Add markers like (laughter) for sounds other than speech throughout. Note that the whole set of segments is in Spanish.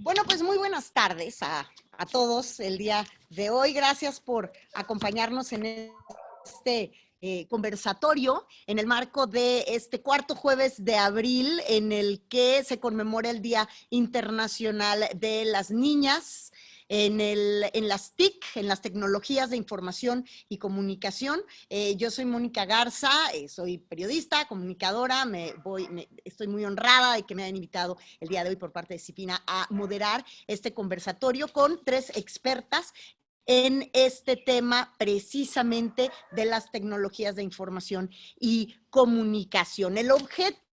Bueno, pues muy buenas tardes a, todos el día de hoy. Gracias por acompañarnos en este eh, conversatorio en el marco de este cuarto jueves de abril en el que se conmemora el Día Internacional de las Niñas en, el, en las TIC, en las tecnologías de información y comunicación. Eh, yo soy Mónica Garza, eh, soy periodista, comunicadora, me voy, estoy muy honrada de que me hayan invitado el día de hoy por parte de Cipina a moderar este conversatorio con tres expertas en este tema precisamente de las tecnologías de información y comunicación. El objeto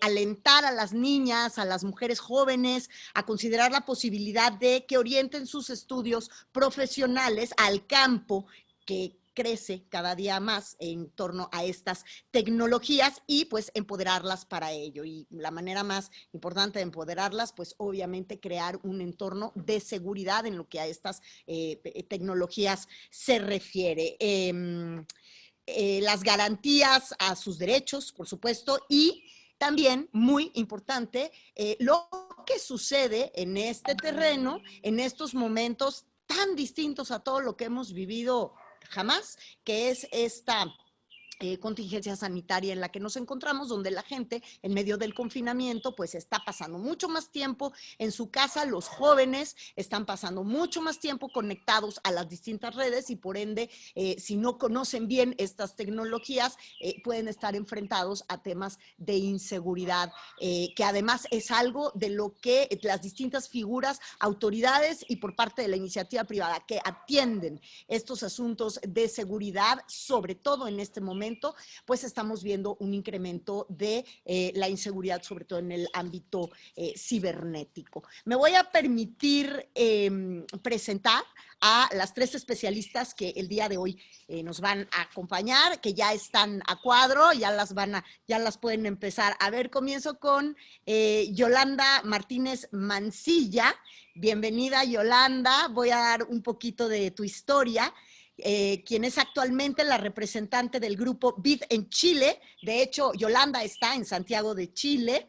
alentar a las niñas, a las mujeres jóvenes, a considerar la posibilidad de que orienten sus estudios profesionales al campo que crece cada día más en torno a estas tecnologías y pues empoderarlas para ello. Y la manera más importante de empoderarlas, pues obviamente crear un entorno de seguridad en lo que a estas eh, tecnologías se refiere. Em, eh, las garantías a sus derechos, por supuesto, y también, muy importante, eh, lo que sucede en este terreno, en estos momentos tan distintos a todo lo que hemos vivido jamás, que es esta eh, contingencia sanitaria en la que nos encontramos, donde la gente en medio del confinamiento pues está pasando mucho más tiempo en su casa, los jóvenes están pasando mucho más tiempo conectados a las distintas redes y por ende, eh, si no conocen bien estas tecnologías, eh, pueden estar enfrentados a temas de inseguridad, que además es algo de lo que las distintas figuras, autoridades y por parte de la iniciativa privada que atienden estos asuntos de seguridad, sobre todo en este momento, pues estamos viendo un incremento de eh, la inseguridad, sobre todo en el ámbito eh, cibernético. Me voy a permitir em, presentar a las tres especialistas que el día de hoy eh, nos van a acompañar, que ya están a cuadro, ya las van a, ya las pueden empezar a ver. Comienzo con Yolanda Martínez Mancilla. Bienvenida, Yolanda. Voy a dar un poquito de tu historia. Eh, quien es actualmente la representante del grupo BID en Chile. De hecho, Yolanda está en Santiago de Chile.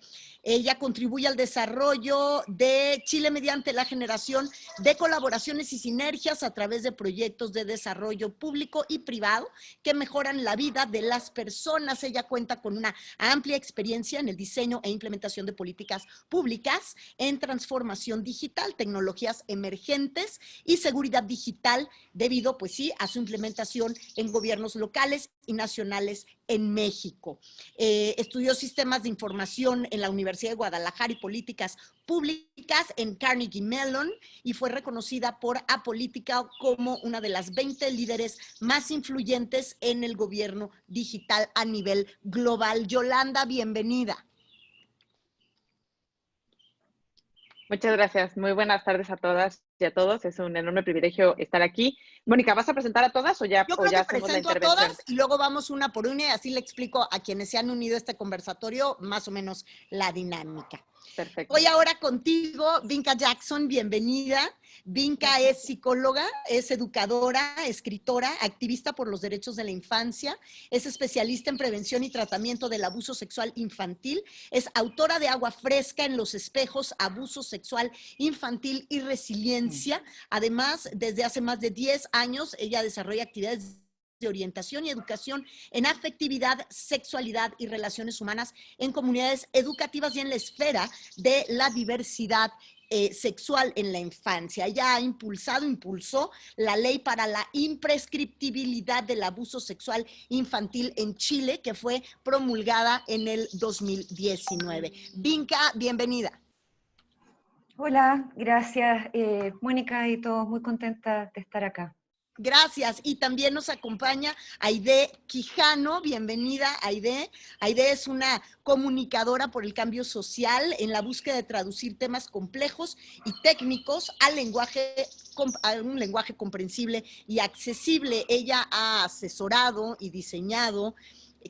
Ella contribuye al desarrollo de Chile mediante la generación de colaboraciones y sinergias a través de proyectos de desarrollo público y privado que mejoran la vida de las personas. Ella cuenta con una amplia experiencia en el diseño e implementación de políticas públicas en transformación digital, tecnologías emergentes y seguridad digital debido, pues sí, a su implementación en gobiernos locales y nacionales en México. Eh, estudió sistemas de información en la Universidad de Guadalajara y políticas públicas en Carnegie Mellon y fue reconocida por Apolítica como una de las 20 líderes más influyentes en el gobierno digital a nivel global. Yolanda, bienvenida. Muchas gracias. Muy buenas tardes a todas y a todos. Es un enorme privilegio estar aquí. Mónica, ¿vas a presentar a todas o ya, Yo o ya que presento a todas y luego vamos una por una y así le explico a quienes se han unido a este conversatorio más o menos la dinámica. Perfecto. Voy ahora contigo, Vinca Jackson, bienvenida. Vinca es psicóloga, es educadora, escritora, activista por los derechos de la infancia, es especialista en prevención y tratamiento del abuso sexual infantil, es autora de Agua Fresca en los espejos, abuso sexual infantil y resiliencia. Mm. Además, desde hace más de 10 años, ella desarrolla actividades de orientación y educación en afectividad, sexualidad y relaciones humanas en comunidades educativas y en la esfera de la diversidad eh, sexual en la infancia. Ya ha impulsado, impulsó la ley para la imprescriptibilidad del abuso sexual infantil en Chile, que fue promulgada en el 2019. Vinca, bienvenida. Hola, gracias eh, Mónica y todos, muy contenta de estar acá. Gracias. Y también nos acompaña Aide Quijano. Bienvenida, Aide. Aide es una comunicadora por el cambio social en la búsqueda de traducir temas complejos y técnicos al lenguaje a un lenguaje comprensible y accesible. Ella ha asesorado y diseñado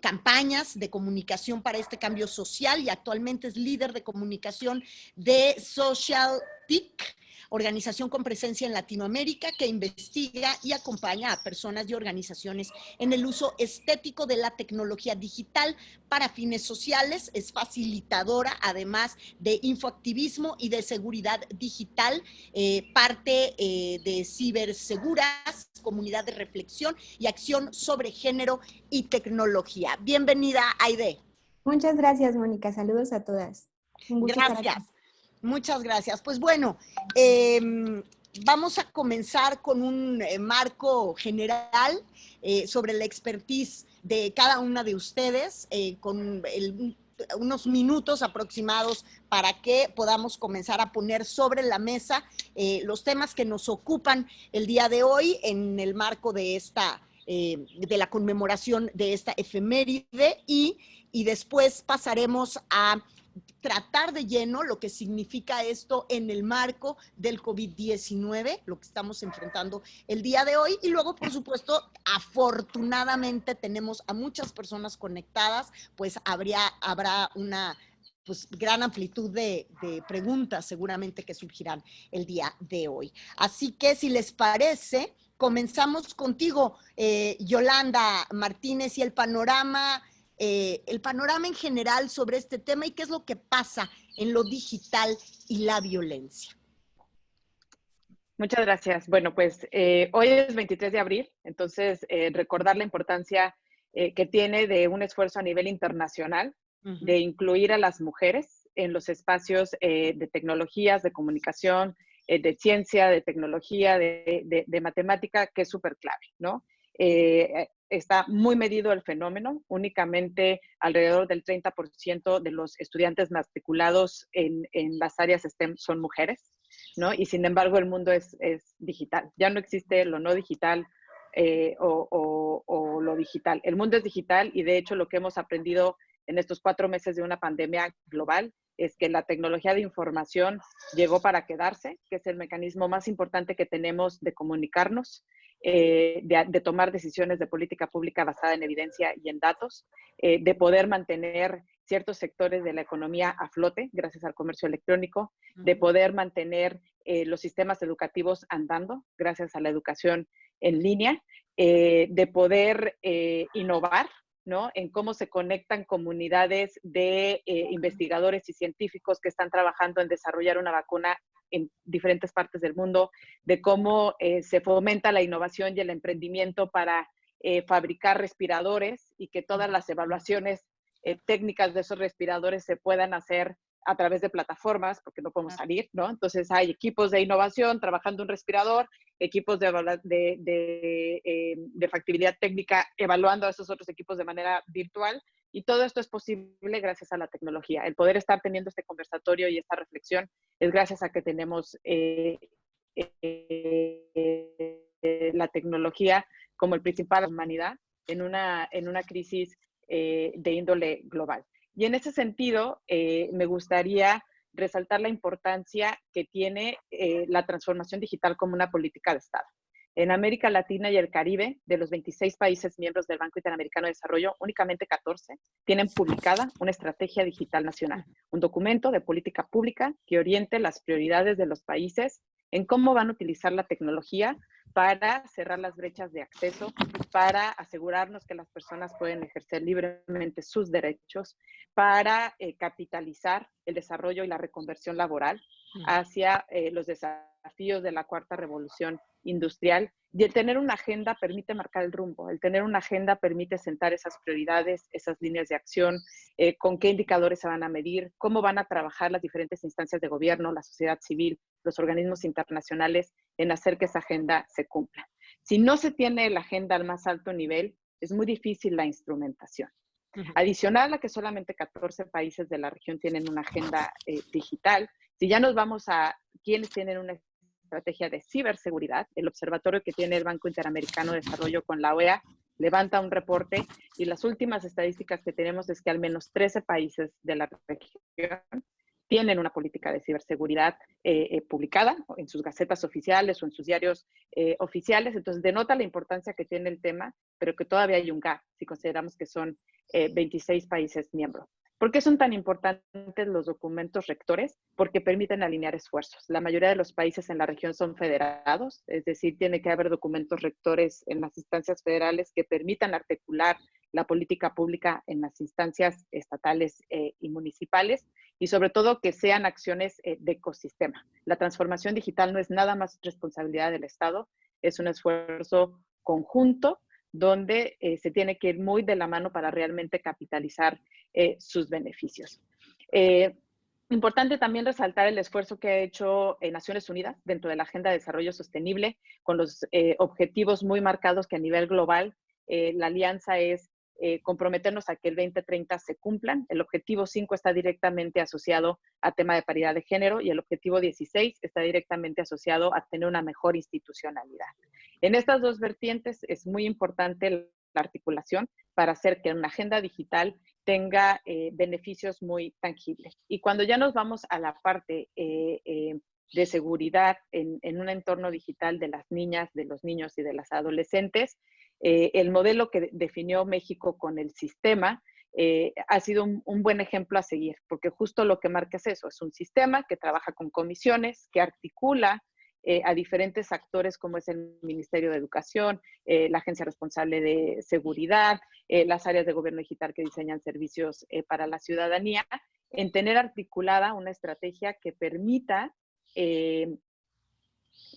campañas de comunicación para este cambio social y actualmente es líder de comunicación de Social TIC, organización con presencia en Latinoamérica que investiga y acompaña a personas y organizaciones en el uso estético de la tecnología digital para fines sociales. Es facilitadora, además de infoactivismo y de seguridad digital, eh, parte eh, de Ciberseguras, comunidad de reflexión y acción sobre género y tecnología. Bienvenida, Aide. Muchas gracias, Mónica. Saludos a todas. gracias. Muchas gracias. Pues bueno, em, vamos a comenzar con un eh, marco general eh, sobre la expertise de cada una de ustedes, eh, con unos minutos aproximados para que podamos comenzar a poner sobre la mesa los temas que nos ocupan el día de hoy en el marco de esta, de la conmemoración de esta efeméride y, y después pasaremos a tratar de lleno lo que significa esto en el marco del COVID-19, lo que estamos enfrentando el día de hoy. Y luego, por supuesto, afortunadamente tenemos a muchas personas conectadas, pues habría, habrá una pues, gran amplitud de, preguntas seguramente que surgirán el día de hoy. Así que si les parece, comenzamos contigo, eh, Yolanda Martínez, y el panorama eh, el panorama en general sobre este tema y qué es lo que pasa en lo digital y la violencia. Muchas gracias. Bueno, pues eh, hoy es 23 de abril, entonces eh, recordar la importancia que tiene de un esfuerzo a nivel internacional de incluir a las mujeres en los espacios de tecnologías, de comunicación, de ciencia, de tecnología, de, de matemática, que es súper clave, ¿no? Eh, está muy medido el fenómeno, únicamente alrededor del 30% de los estudiantes matriculados en, las áreas STEM son mujeres, ¿no? Y sin embargo el mundo es, digital, ya no existe lo no digital eh, o, o, lo digital. El mundo es digital y de hecho lo que hemos aprendido en estos cuatro meses de una pandemia global es que la tecnología de información llegó para quedarse, que es el mecanismo más importante que tenemos de comunicarnos eh, de, tomar decisiones de política pública basada en evidencia y en datos, eh, de poder mantener ciertos sectores de la economía a flote gracias al comercio electrónico, de poder mantener eh, los sistemas educativos andando gracias a la educación en línea, de poder innovar ¿no? en cómo se conectan comunidades de investigadores y científicos que están trabajando en desarrollar una vacuna en diferentes partes del mundo, de cómo eh, se fomenta la innovación y el emprendimiento para eh, fabricar respiradores y que todas las evaluaciones eh, técnicas de esos respiradores se puedan hacer a través de plataformas, porque no podemos salir, ¿no? Entonces hay equipos de innovación trabajando un respirador, equipos de, de, de factibilidad técnica evaluando a esos otros equipos de manera virtual y todo esto es posible gracias a la tecnología. El poder estar teniendo este conversatorio y esta reflexión es gracias a que tenemos eh, eh, la tecnología como el principal de la humanidad en una, en una crisis eh, de índole global. Y en ese sentido, me gustaría resaltar la importancia que tiene la transformación digital como una política de Estado. En América Latina y el Caribe, de los 26 países miembros del Banco Interamericano de Desarrollo, únicamente 14 tienen publicada una estrategia digital nacional, un documento de política pública que oriente las prioridades de los países en cómo van a utilizar la tecnología para cerrar las brechas de acceso, para asegurarnos que las personas pueden ejercer libremente sus derechos, para eh, capitalizar el desarrollo y la reconversión laboral hacia eh, los desafíos de la cuarta revolución industrial. Y el tener una agenda permite marcar el rumbo, el tener una agenda permite sentar esas prioridades, esas líneas de acción, eh, con qué indicadores se van a medir, cómo van a trabajar las diferentes instancias de gobierno, la sociedad civil, los organismos internacionales en hacer que esa agenda se cumpla. Si no se tiene la agenda al más alto nivel, es muy difícil la instrumentación. Adicional a que solamente 14 países de la región tienen una agenda eh, digital, si ya nos vamos a quienes tienen una estrategia de ciberseguridad, el observatorio que tiene el Banco Interamericano de Desarrollo con la OEA levanta un reporte y las últimas estadísticas que tenemos es que al menos 13 países de la región tienen una política de ciberseguridad eh, eh, publicada en sus gacetas oficiales o en sus diarios eh, oficiales. Entonces, denota la importancia que tiene el tema, pero que todavía hay un gap si consideramos que son 26 países miembros. ¿Por qué son tan importantes los documentos rectores? Porque permiten alinear esfuerzos. La mayoría de los países en la región son federados, es decir, tiene que haber documentos rectores en las instancias federales que permitan articular la política pública en las instancias estatales eh, y municipales y sobre todo que sean acciones eh, de ecosistema. La transformación digital no es nada más responsabilidad del Estado, es un esfuerzo conjunto donde eh, se tiene que ir muy de la mano para realmente capitalizar eh, sus beneficios. Eh, importante también resaltar el esfuerzo que ha hecho Naciones Unidas dentro de la Agenda de Desarrollo Sostenible, con los objetivos muy marcados que a nivel global la alianza es comprometernos a que el 2030 se cumplan. El objetivo 5 está directamente asociado a tema de paridad de género y el objetivo 16 está directamente asociado a tener una mejor institucionalidad. En estas dos vertientes es muy importante la articulación para hacer que una agenda digital tenga eh, beneficios muy tangibles. Y cuando ya nos vamos a la parte eh, eh, de seguridad en, un entorno digital de las niñas, de los niños y de las adolescentes, el modelo que definió México con el sistema ha sido un, un, buen ejemplo a seguir, porque justo lo que marca es eso, es un sistema que trabaja con comisiones, que articula eh, a diferentes actores como es el Ministerio de Educación, eh, la Agencia Responsable de Seguridad, eh, las áreas de gobierno digital que diseñan servicios para la ciudadanía, en tener articulada una estrategia que permita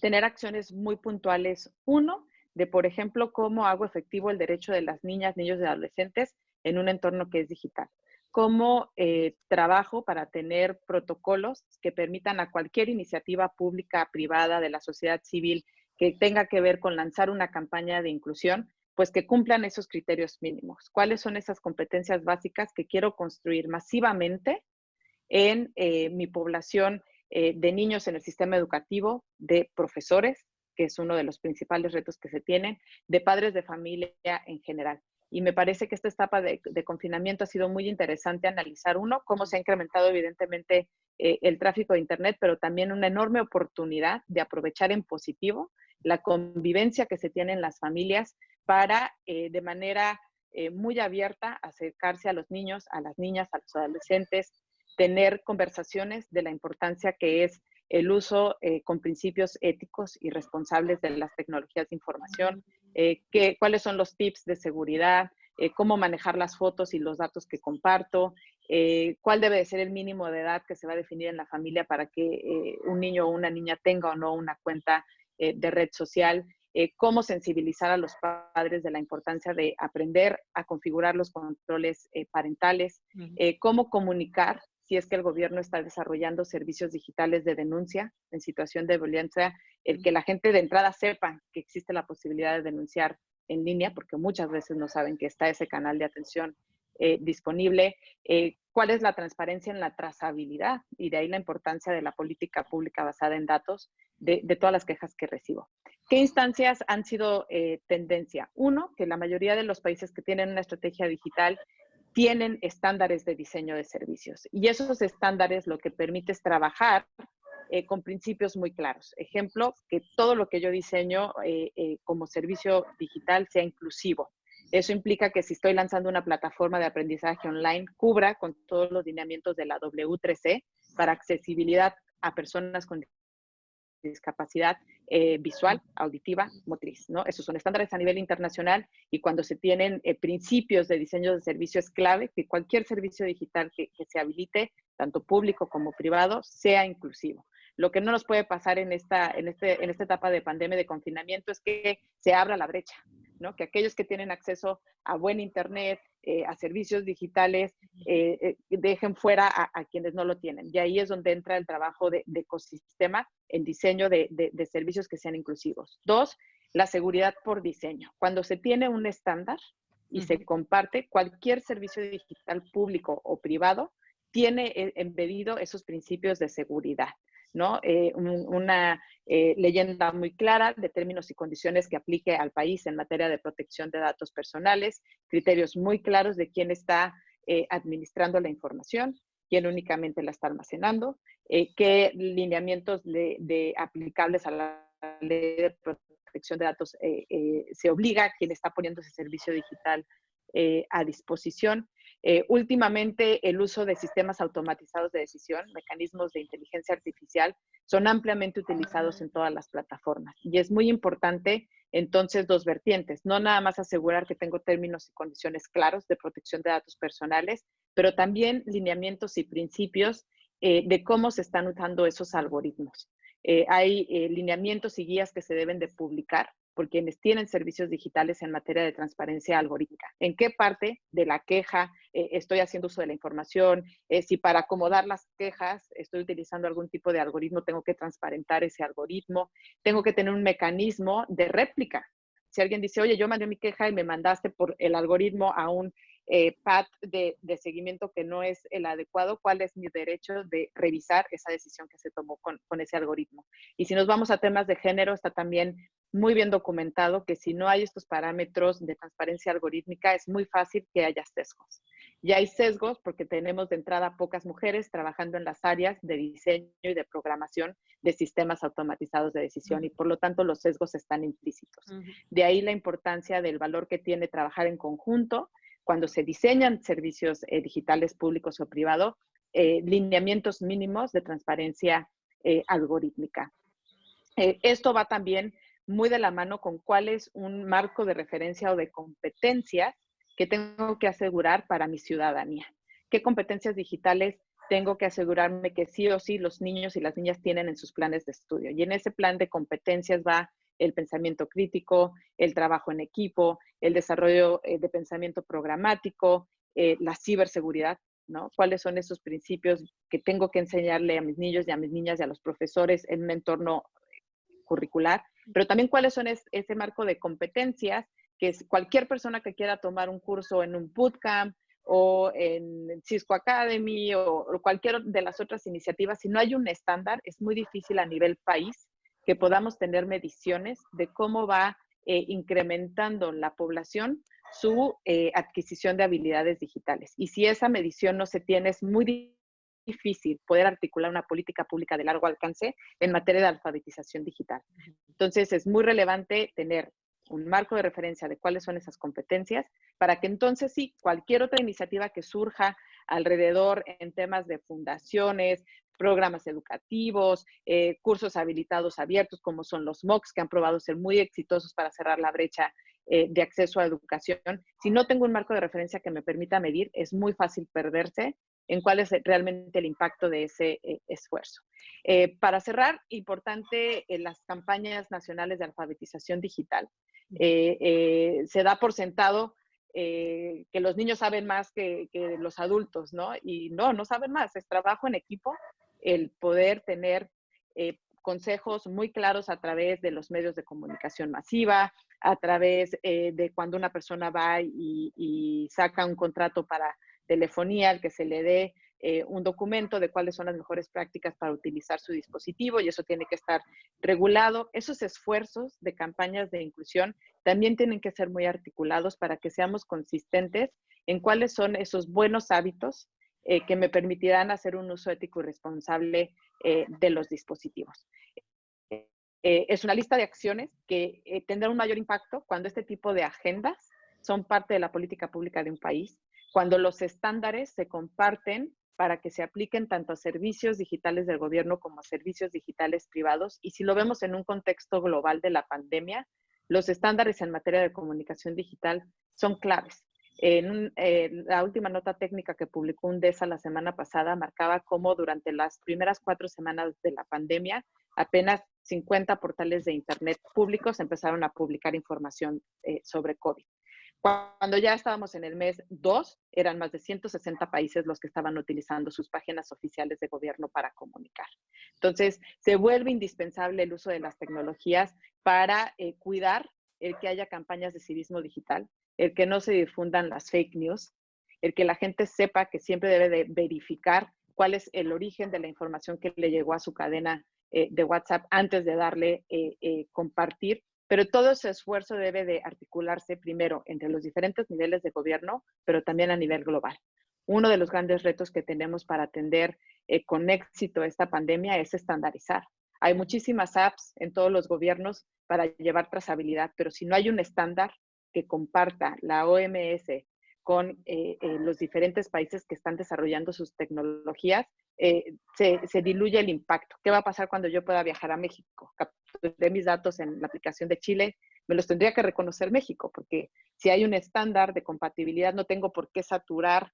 tener acciones muy puntuales. Uno, de por ejemplo, cómo hago efectivo el derecho de las niñas, niños y adolescentes en un entorno que es digital como eh, trabajo para tener protocolos que permitan a cualquier iniciativa pública, privada, de la sociedad civil que tenga que ver con lanzar una campaña de inclusión, pues que cumplan esos criterios mínimos. ¿Cuáles son esas competencias básicas que quiero construir masivamente en eh, mi población eh, de niños en el sistema educativo, de profesores, que es uno de los principales retos que se tienen, de padres de familia en general? Y me parece que esta etapa de, confinamiento ha sido muy interesante analizar, uno, cómo se ha incrementado evidentemente eh, el tráfico de Internet, pero también una enorme oportunidad de aprovechar en positivo la convivencia que se tiene en las familias para eh, de manera eh, muy abierta acercarse a los niños, a las niñas, a los adolescentes, tener conversaciones de la importancia que es el uso con principios éticos y responsables de las tecnologías de información, eh, cuáles son los tips de seguridad, eh, cómo manejar las fotos y los datos que comparto, eh, cuál debe de ser el mínimo de edad que se va a definir en la familia para que un niño o una niña tenga o no una cuenta de red social, cómo sensibilizar a los padres de la importancia de aprender a configurar los controles parentales, cómo comunicar si es que el gobierno está desarrollando servicios digitales de denuncia en situación de violencia, el que la gente de entrada sepa que existe la posibilidad de denunciar en línea, porque muchas veces no saben que está ese canal de atención eh, disponible, eh, cuál es la transparencia en la trazabilidad y de ahí la importancia de la política pública basada en datos de, todas las quejas que recibo. ¿Qué instancias han sido eh, tendencia? Uno, que la mayoría de los países que tienen una estrategia digital tienen estándares de diseño de servicios. Y esos estándares lo que permite es trabajar eh, con principios muy claros. Ejemplo, que todo lo que yo diseño eh, eh, como servicio digital sea inclusivo. Eso implica que si estoy lanzando una plataforma de aprendizaje online, cubra con todos los lineamientos de la W3C para accesibilidad a personas con discapacidad eh, visual, auditiva, motriz. ¿no? Esos son estándares a nivel internacional y cuando se tienen eh, principios de diseño de servicio es clave que cualquier servicio digital que, se habilite, tanto público como privado, sea inclusivo. Lo que no nos puede pasar en esta, en, este, en esta etapa de pandemia de confinamiento es que se abra la brecha, ¿no? que aquellos que tienen acceso a buen Internet, eh, a servicios digitales, eh, eh, dejen fuera a, quienes no lo tienen. Y ahí es donde entra el trabajo de, ecosistema en diseño de, servicios que sean inclusivos. Dos, la seguridad por diseño. Cuando se tiene un estándar y se comparte, cualquier servicio digital público o privado tiene embedido esos principios de seguridad. ¿No? Eh, una eh, leyenda muy clara de términos y condiciones que aplique al país en materia de protección de datos personales, criterios muy claros de quién está eh, administrando la información, quién únicamente la está almacenando, qué lineamientos de, aplicables a la ley de protección de datos se obliga a quien está poniendo ese servicio digital a disposición Eh, últimamente, el uso de sistemas automatizados de decisión, mecanismos de inteligencia artificial, son ampliamente utilizados en todas las plataformas. Y es muy importante, entonces, dos vertientes. No nada más asegurar que tengo términos y condiciones claros de protección de datos personales, pero también lineamientos y principios eh, de cómo se están usando esos algoritmos. Eh, hay lineamientos y guías que se deben de publicar por quienes tienen servicios digitales en materia de transparencia algorítmica. ¿En qué parte de la queja eh, estoy haciendo uso de la información? Eh, si para acomodar las quejas estoy utilizando algún tipo de algoritmo, tengo que transparentar ese algoritmo. Tengo que tener un mecanismo de réplica. Si alguien dice, oye, yo mandé mi queja y me mandaste por el algoritmo a un eh, PAT de, seguimiento que no es el adecuado, ¿cuál es mi derecho de revisar esa decisión que se tomó con, con ese algoritmo? Y si nos vamos a temas de género, está también muy bien documentado que si no hay estos parámetros de transparencia algorítmica, es muy fácil que haya sesgos. Y hay sesgos porque tenemos de entrada pocas mujeres trabajando en las áreas de diseño y de programación de sistemas automatizados de decisión y por lo tanto los sesgos están implícitos. De ahí la importancia del valor que tiene trabajar en conjunto cuando se diseñan servicios eh, digitales públicos o privados, eh, lineamientos mínimos de transparencia eh, algorítmica. esto va también muy de la mano con cuál es un marco de referencia o de competencias que tengo que asegurar para mi ciudadanía. ¿Qué competencias digitales tengo que asegurarme que sí o sí los niños y las niñas tienen en sus planes de estudio? Y en ese plan de competencias va el pensamiento crítico, el trabajo en equipo, el desarrollo eh, de pensamiento programático, eh, la ciberseguridad, ¿no? ¿Cuáles son esos principios que tengo que enseñarle a mis niños y a mis niñas y a los profesores en un entorno curricular? Pero también cuáles son ese marco de competencias que es cualquier persona que quiera tomar un curso en un bootcamp o en Cisco Academy o, cualquier de las otras iniciativas, si no hay un estándar, es muy difícil a nivel país que podamos tener mediciones de cómo va eh, incrementando la población su eh, adquisición de habilidades digitales. Y si esa medición no se tiene, es muy difícil poder articular una política pública de largo alcance en materia de alfabetización digital. Entonces, es muy relevante tener un marco de referencia de cuáles son esas competencias para que entonces sí, cualquier otra iniciativa que surja alrededor en temas de fundaciones, programas educativos, eh, cursos habilitados abiertos como son los MOOCs que han probado ser muy exitosos para cerrar la brecha eh, de acceso a educación. Si no tengo un marco de referencia que me permita medir, es muy fácil perderse en cuál es realmente el impacto de ese eh, esfuerzo. Eh, para cerrar, importante en las campañas nacionales de alfabetización digital. Eh, se da por sentado que los niños saben más que, los adultos, ¿no? Y no, no saben más, es trabajo en equipo el poder tener consejos muy claros a través de los medios de comunicación masiva, a través de cuando una persona va y, y saca un contrato para telefonía, al que se le dé eh, un documento de cuáles son las mejores prácticas para utilizar su dispositivo y eso tiene que estar regulado. Esos esfuerzos de campañas de inclusión también tienen que ser muy articulados para que seamos consistentes en cuáles son esos buenos hábitos eh, que me permitirán hacer un uso ético y responsable eh, de los dispositivos. es una lista de acciones que tendrán un mayor impacto cuando este tipo de agendas son parte de la política pública de un país cuando los estándares se comparten para que se apliquen tanto a servicios digitales del gobierno como a servicios digitales privados. Y si lo vemos en un contexto global de la pandemia, los estándares en materia de comunicación digital son claves. Eh, la última nota técnica que publicó UNDESA la semana pasada marcaba cómo durante las primeras cuatro semanas de la pandemia, apenas 50 portales de Internet públicos empezaron a publicar información eh, sobre COVID. Cuando ya estábamos en el mes 2, eran más de 160 países los que estaban utilizando sus páginas oficiales de gobierno para comunicar. Entonces, se vuelve indispensable el uso de las tecnologías para eh, cuidar el que haya campañas de civismo digital, el que no se difundan las fake news, el que la gente sepa que siempre debe de verificar cuál es el origen de la información que le llegó a su cadena eh, de WhatsApp antes de darle eh, compartir pero todo ese esfuerzo debe de articularse primero entre los diferentes niveles de gobierno, pero también a nivel global. Uno de los grandes retos que tenemos para atender eh, con éxito esta pandemia es estandarizar. Hay muchísimas apps en todos los gobiernos para llevar trazabilidad, pero si no hay un estándar que comparta la OMS con eh, eh, los diferentes países que están desarrollando sus tecnologías, eh, se, diluye el impacto. ¿Qué va a pasar cuando yo pueda viajar a México? Capturé mis datos en la aplicación de Chile, me los tendría que reconocer México, porque si hay un estándar de compatibilidad, no tengo por qué saturar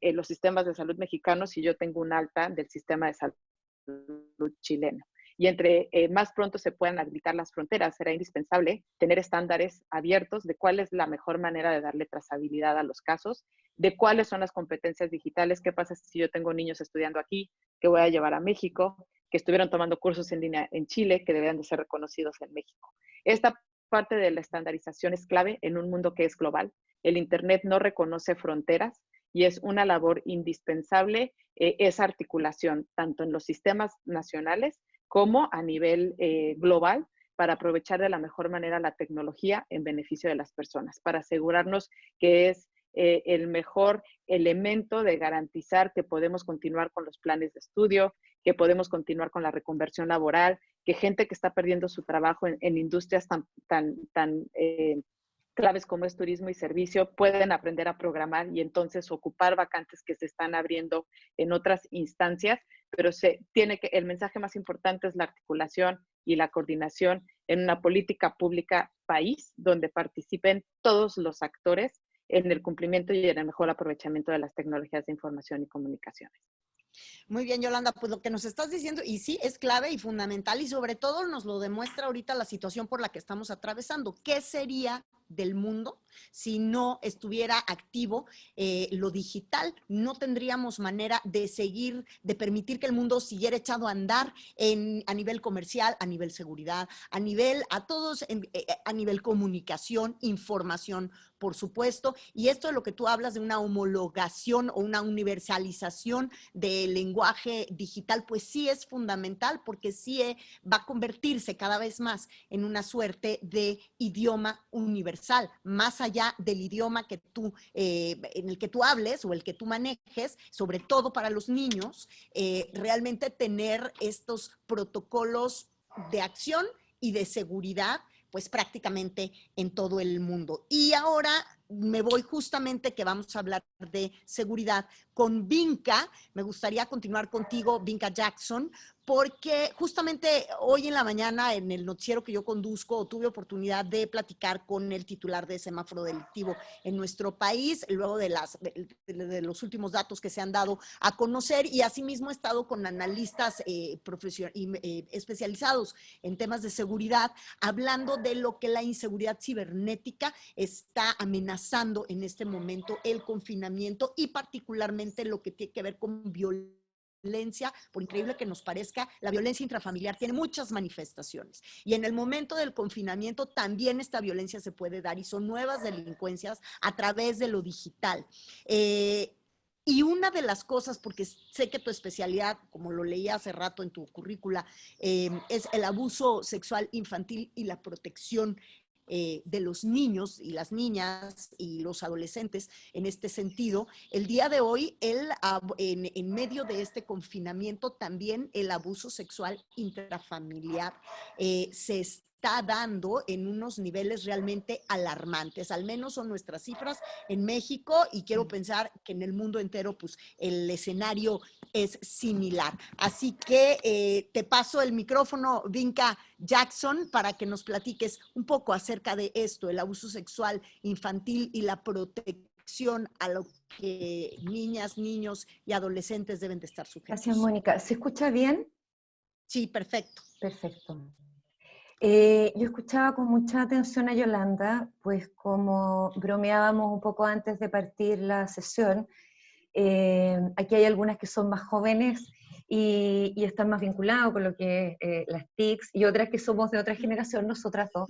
los sistemas de salud mexicanos si yo tengo un alta del sistema de salud chileno y entre eh, más pronto se puedan habilitar las fronteras, será indispensable tener estándares abiertos de cuál es la mejor manera de darle trazabilidad a los casos, de cuáles son las competencias digitales, qué pasa si yo tengo niños estudiando aquí, que voy a llevar a México, que estuvieron tomando cursos en línea en Chile, que deberían de ser reconocidos en México. Esta parte de la estandarización es clave en un mundo que es global. El Internet no reconoce fronteras y es una labor indispensable eh, esa articulación, tanto en los sistemas nacionales como a nivel eh, global para aprovechar de la mejor manera la tecnología en beneficio de las personas, para asegurarnos que es eh, el mejor elemento de garantizar que podemos continuar con los planes de estudio, que podemos continuar con la reconversión laboral, que gente que está perdiendo su trabajo en, industrias tan, tan, tan eh, claves como es turismo y servicio pueden aprender a programar y entonces ocupar vacantes que se están abriendo en otras instancias, pero se tiene que el mensaje más importante es la articulación y la coordinación en una política pública país donde participen todos los actores en el cumplimiento y en el mejor aprovechamiento de las tecnologías de información y comunicaciones. Muy bien, Yolanda, pues lo que nos estás diciendo, y sí, es clave y fundamental, y sobre todo nos lo demuestra ahorita la situación por la que estamos atravesando. ¿Qué sería del mundo si no estuviera activo eh, lo digital. No tendríamos manera de seguir, de permitir que el mundo siguiera echado a andar en, a nivel comercial, a nivel seguridad, a nivel, a todos, eh, eh, a nivel comunicación, información, por supuesto. Y esto es lo que tú hablas de una homologación o una universalización del lenguaje digital, pues sí es fundamental porque sí va a convertirse cada vez más en una suerte de idioma universal, más allá del idioma que tú, eh, en el que tú hables o el que tú manejes, sobre todo para los niños, eh, realmente tener estos protocolos de acción y de seguridad pues prácticamente en todo el mundo. Y ahora me voy justamente que vamos a hablar de seguridad con Vinca. Me gustaría continuar contigo, Vinca Jackson, porque justamente hoy en la mañana en el noticiero que yo conduzco tuve oportunidad de platicar con el titular de semáforo delictivo en nuestro país, luego de, las, de, los últimos datos que se han dado a conocer y asimismo he estado con analistas eh, eh, especializados en temas de seguridad, hablando de lo que la inseguridad cibernética está amenazando en este momento el confinamiento y particularmente lo que tiene que ver con violencia por increíble que nos parezca, la violencia intrafamiliar tiene muchas manifestaciones. Y en el momento del confinamiento también esta violencia se puede dar y son nuevas delincuencias a través de lo digital. Eh, y una de las cosas, porque sé que tu especialidad, como lo leía hace rato en tu currícula, eh, es el abuso sexual infantil y la protección eh, de los niños y las niñas y los adolescentes en este sentido. El día de hoy, el, en, en, medio de este confinamiento, también el abuso sexual intrafamiliar eh, se está dando en unos niveles realmente alarmantes. Al menos son nuestras cifras en México y quiero pensar que en el mundo entero pues el escenario es similar. Así que eh, te paso el micrófono, Vinca Jackson, para que nos platiques un poco acerca de esto, el abuso sexual infantil y la protección a lo que niñas, niños y adolescentes deben de estar sujetos. Gracias, Mónica. ¿Se escucha bien? Sí, perfecto. Perfecto. Eh, yo escuchaba con mucha atención a Yolanda, pues como bromeábamos un poco antes de partir la sesión, eh, aquí hay algunas que son más jóvenes y, están más vinculados con lo que es eh, las TICs, y otras que somos de otra generación, nosotras dos,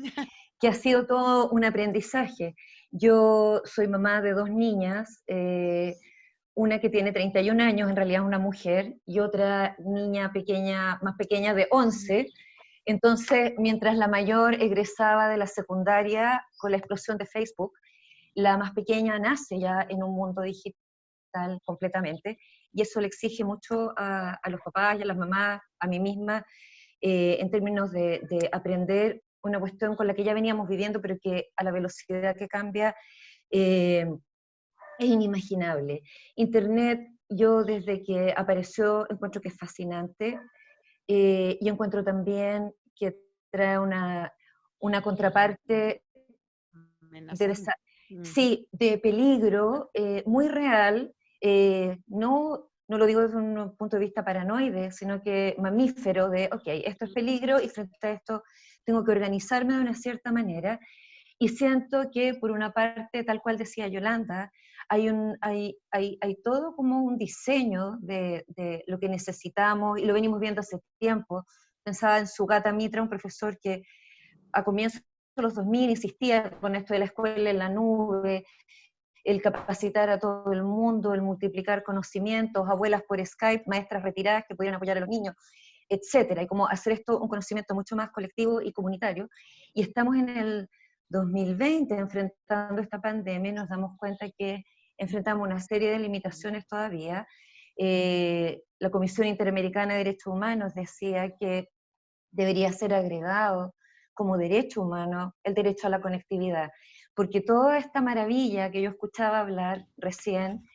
que ha sido todo un aprendizaje. Yo soy mamá de dos niñas, una que tiene 31 años, en realidad una mujer, y otra niña pequeña, más pequeña de 11, entonces, mientras la mayor egresaba de la secundaria con la explosión de Facebook, la más pequeña nace ya en un mundo digital completamente, y eso le exige mucho a, los papás y a las mamás, a mí misma, eh, en términos de, aprender una cuestión con la que ya veníamos viviendo, pero que a la velocidad que cambia, eh, es inimaginable. Internet, yo desde que apareció encuentro que es fascinante eh, y encuentro también que trae una, una contraparte de, mm. sí, de peligro eh, muy real, eh, no, no lo digo desde un punto de vista paranoide, sino que mamífero de, ok, esto es peligro y frente a esto tengo que organizarme de una cierta manera. Y siento que por una parte, tal cual decía Yolanda, hay, un, hay, hay, hay todo como un diseño de, de, lo que necesitamos y lo venimos viendo hace tiempo. Pensaba en Sugata Mitra, un profesor que a comienzos de los 2000 insistía con esto de la escuela en la nube, el capacitar a todo el mundo, el multiplicar conocimientos, abuelas por Skype, maestras retiradas que pudieran apoyar a los niños, etcétera, y como hacer esto un conocimiento mucho más colectivo y comunitario. Y estamos en el 2020 enfrentando esta pandemia nos damos cuenta que enfrentamos una serie de limitaciones todavía. Eh, la Comisión Interamericana de Derechos Humanos decía que debería ser agregado como derecho humano el derecho a la conectividad, porque toda esta maravilla que yo escuchaba hablar recién,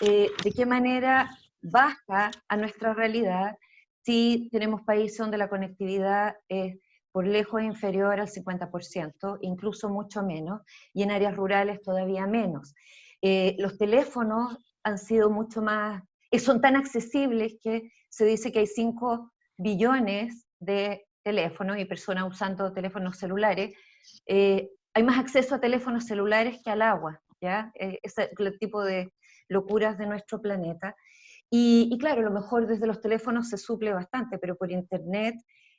eh, de qué manera baja a nuestra realidad si tenemos países donde la conectividad es por lejos inferior al 50%, incluso mucho menos, y en áreas rurales todavía menos. Eh, los teléfonos han sido mucho más, eh, son tan accesibles que se dice que hay 5 billones de teléfonos y personas usando teléfonos celulares. Eh, hay más acceso a teléfonos celulares que al agua, ¿ya? ese es el tipo de locuras de nuestro planeta. Y, y, claro, a lo mejor desde los teléfonos se suple bastante, pero por internet,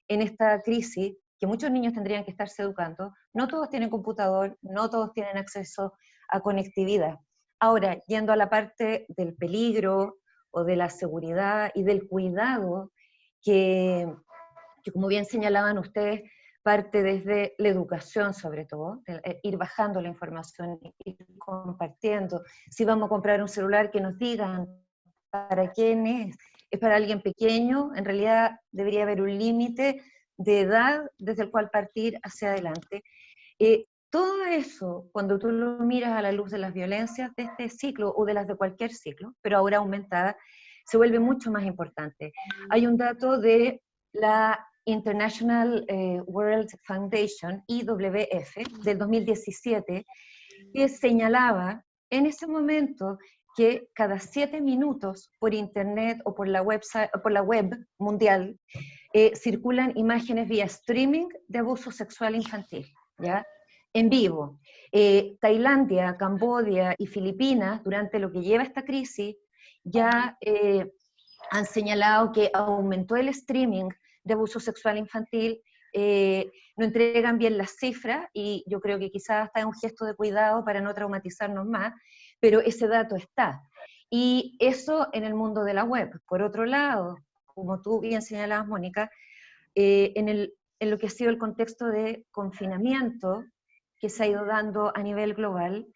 en esta crisis, que muchos niños tendrían que estarse educando, no todos tienen computador, no todos tienen acceso a conectividad. Ahora, yendo a la parte del peligro o de la seguridad y del cuidado, que, como bien señalaban ustedes, parte desde la educación sobre todo, eh, ir bajando la información, ir compartiendo. Si vamos a comprar un celular, que nos digan para quién es. ¿Es para alguien pequeño? En realidad debería haber un límite de edad desde el cual partir hacia adelante. Eh, todo eso, cuando tú lo miras a la luz de las violencias de este ciclo o de las de cualquier ciclo, pero ahora aumentada, se vuelve mucho más importante. Hay un dato de la International eh, World Foundation, IWF, del 2017, que señalaba en ese momento que cada siete minutos por internet o por la, web mundial eh, circulan imágenes vía streaming de abuso sexual infantil. ¿ya? en vivo. Eh, Tailandia, Camboya y Filipinas, durante lo que lleva esta crisis, ya han señalado que aumentó el streaming de abuso sexual infantil, eh, no entregan bien las cifras y yo creo que quizás está en un gesto de cuidado para no traumatizarnos más, pero ese dato está. Y eso en el mundo de la web. Por otro lado, como tú bien señalabas, Mónica, en, el, en lo que ha sido el contexto de confinamiento, que se ha ido dando a nivel global.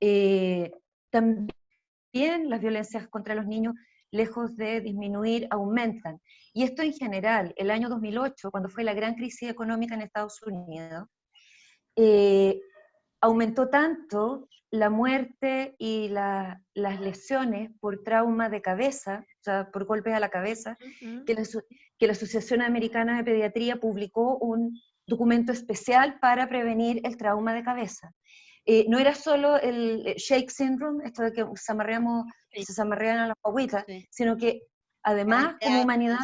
Eh, también las violencias contra los niños, lejos de disminuir, aumentan. Y esto en general, el año 2008, cuando fue la gran crisis económica en Estados Unidos, eh, aumentó tanto la muerte y las lesiones por trauma de cabeza, o sea, por golpes a la cabeza, que, la, que la Asociación Americana de Pediatría publicó un documento especial para prevenir el trauma de cabeza. Eh, no era solo el eh, shake syndrome, esto de que se amarreamos, se amarrean a la guaguitas, sino que además como humanidad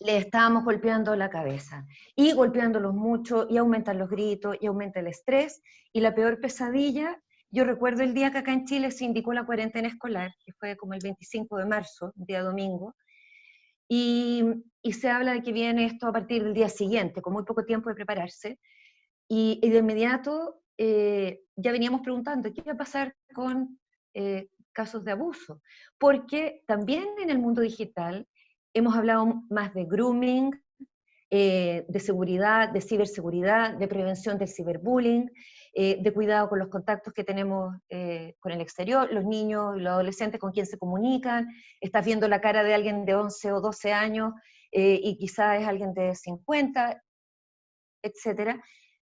le estábamos golpeando la cabeza y golpeándolos mucho y aumentan los gritos y aumenta el estrés. Y la peor pesadilla, yo recuerdo el día que acá en Chile se indicó la cuarentena escolar, que fue como el 25 de marzo, un día domingo, y, se habla de que viene esto a partir del día siguiente, con muy poco tiempo de prepararse, y, de inmediato eh, ya veníamos preguntando, ¿qué va a pasar con eh, casos de abuso? Porque también en el mundo digital hemos hablado más de grooming, eh, de seguridad, de ciberseguridad, de prevención del ciberbullying, eh, de cuidado con los contactos que tenemos eh, con el exterior, los niños y los adolescentes con quien se comunican, estás viendo la cara de alguien de 11 o 12 años y quizás es alguien de 50, etc.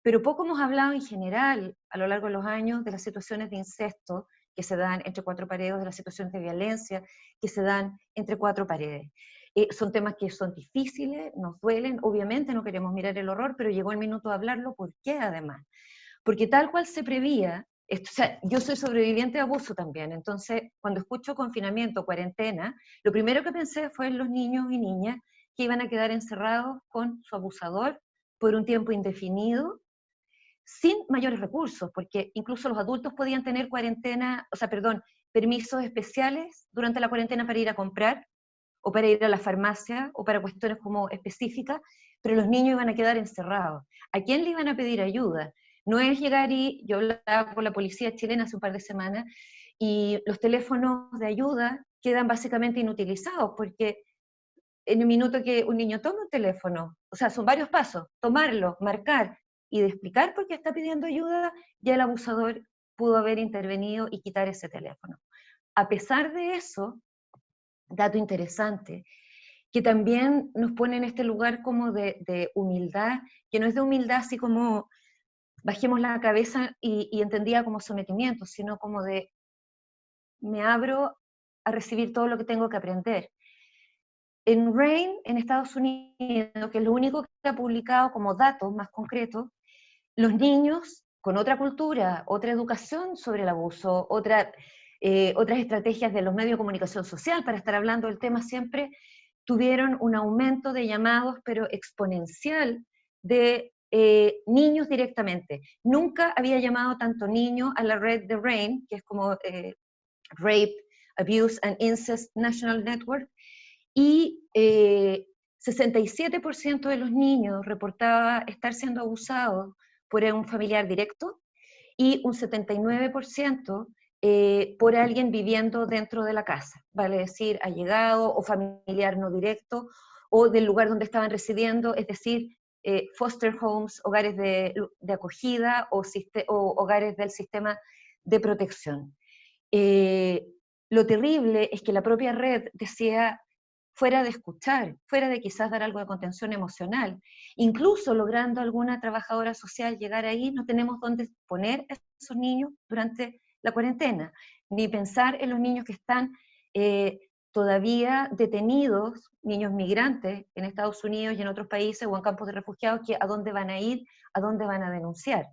Pero poco hemos hablado en general a lo largo de los años de las situaciones de incesto que se dan entre cuatro paredes, de las situaciones de violencia que se dan entre cuatro paredes. Eh, son temas que son difíciles, nos duelen, obviamente no queremos mirar el horror, pero llegó el minuto de hablarlo, ¿por qué además? Porque tal cual se prevía, o sea, yo soy sobreviviente de abuso también, entonces cuando escucho confinamiento, cuarentena, lo primero que pensé fue en los niños y niñas que iban a quedar encerrados con su abusador por un tiempo indefinido, sin mayores recursos, porque incluso los adultos podían tener cuarentena, o sea, perdón, permisos especiales durante la cuarentena para ir a comprar, o para ir a la farmacia, o para cuestiones como específicas, pero los niños iban a quedar encerrados. ¿A quién le iban a pedir ayuda? No es llegar y, yo hablaba con la policía chilena hace un par de semanas, y los teléfonos de ayuda quedan básicamente inutilizados, porque en un minuto que un niño toma un teléfono, o sea, son varios pasos, tomarlo, marcar y de explicar por qué está pidiendo ayuda, ya el abusador pudo haber intervenido y quitar ese teléfono. A pesar de eso, dato interesante, que también nos pone en este lugar como de, humildad, que no es de humildad así como bajemos la cabeza y, entendía como sometimiento, sino como de me abro a recibir todo lo que tengo que aprender. En RAIN, en Estados Unidos, que es lo único que ha publicado como datos más concretos, los niños con otra cultura, otra educación sobre el abuso, eh, otras estrategias de los medios de comunicación social para estar hablando del tema siempre, tuvieron un aumento de llamados, pero exponencial, de eh, niños directamente. Nunca había llamado tanto niño a la red de RAIN, que es como eh, Rape, Abuse and Incest National Network, y 67% eh, de los niños reportaba estar siendo abusados por un familiar directo y un 79% por alguien viviendo dentro de la casa, vale decir, allegado o familiar no directo, o del lugar donde estaban residiendo, es decir, eh, foster homes, hogares de, acogida o, hogares del sistema de protección. Eh, lo terrible es que la propia red decía, fuera de escuchar, fuera de quizás dar algo de contención emocional, incluso logrando alguna trabajadora social llegar ahí, no tenemos dónde poner a esos niños durante la cuarentena, ni pensar en los niños que están eh, todavía detenidos, niños migrantes en Estados Unidos y en otros países o en campos de refugiados, que a dónde van a ir, a dónde van a denunciar.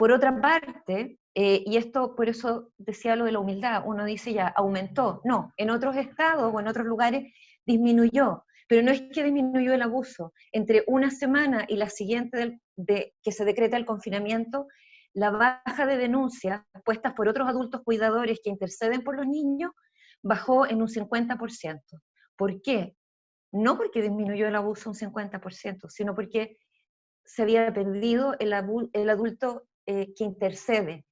Por otra parte, eh, y esto por eso decía lo de la humildad, uno dice ya, aumentó. No, en otros estados o en otros lugares disminuyó, pero no es que disminuyó el abuso. Entre una semana y la siguiente de que se decreta el confinamiento, la baja de denuncias puestas por otros adultos cuidadores que interceden por los niños bajó en un 50%. ¿Por qué? No porque disminuyó el abuso un 50%, sino porque se había perdido el, el adulto eh, que intercede.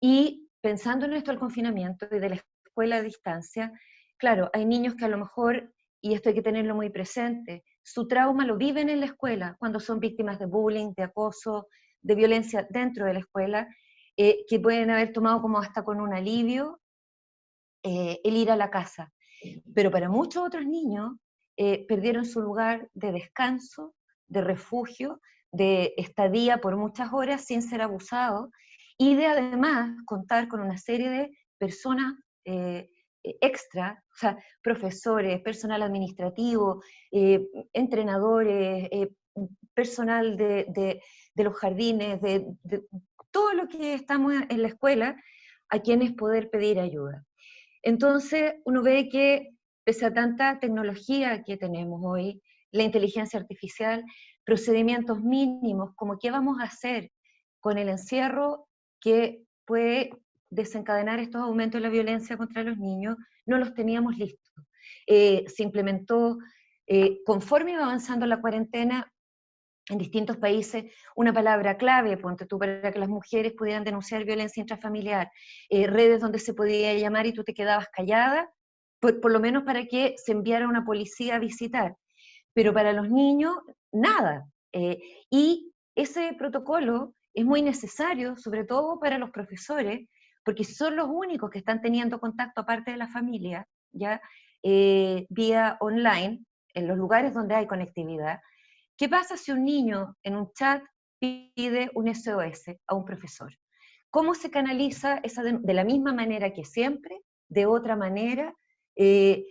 Y pensando en esto del confinamiento y de la escuela a distancia, claro, hay niños que a lo mejor, y esto hay que tenerlo muy presente, su trauma lo viven en la escuela cuando son víctimas de bullying, de acoso, de violencia dentro de la escuela, eh, que pueden haber tomado como hasta con un alivio eh, el ir a la casa. Pero para muchos otros niños perdieron su lugar de descanso, de refugio, de estadía por muchas horas sin ser abusados y de además contar con una serie de personas eh, extra, o sea, profesores, personal administrativo, entrenadores, personal de, los jardines, de, todo lo que estamos en la escuela, a quienes poder pedir ayuda. Entonces, uno ve que pese a tanta tecnología que tenemos hoy, la inteligencia artificial, procedimientos mínimos, como qué vamos a hacer con el encierro que puede desencadenar estos aumentos de la violencia contra los niños, no los teníamos listos. Eh, se implementó, eh, conforme iba avanzando la cuarentena, en distintos países una palabra clave, ponte tú, para que las mujeres pudieran denunciar violencia intrafamiliar, eh, redes donde se podía llamar y tú te quedabas callada, por, lo menos para que se enviara una policía a visitar. Pero para los niños, nada. Eh, y ese protocolo es muy necesario, sobre todo para los profesores, porque son los únicos que están teniendo contacto, aparte de la familia, ya eh, vía online, en los lugares donde hay conectividad, ¿Qué pasa si un niño en un chat pide un SOS a un profesor? ¿Cómo se canaliza esa de, la misma manera que siempre? ¿De otra manera? Eh,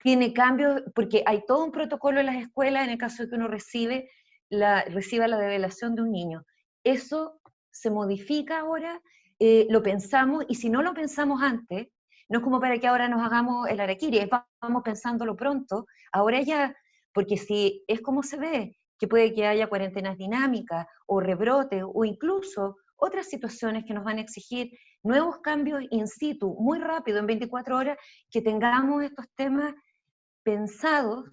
¿Tiene cambios? Porque hay todo un protocolo en las escuelas en el caso de que uno recibe la, reciba la develación de un niño. Eso se modifica ahora, eh, lo pensamos, y si no lo pensamos antes, no es como para que ahora nos hagamos el araquiri, vamos pensándolo pronto, ahora ya, porque si es como se ve, que puede que haya cuarentenas dinámicas o rebrotes o incluso otras situaciones que nos van a exigir nuevos cambios in situ, muy rápido, en 24 horas, que tengamos estos temas pensados.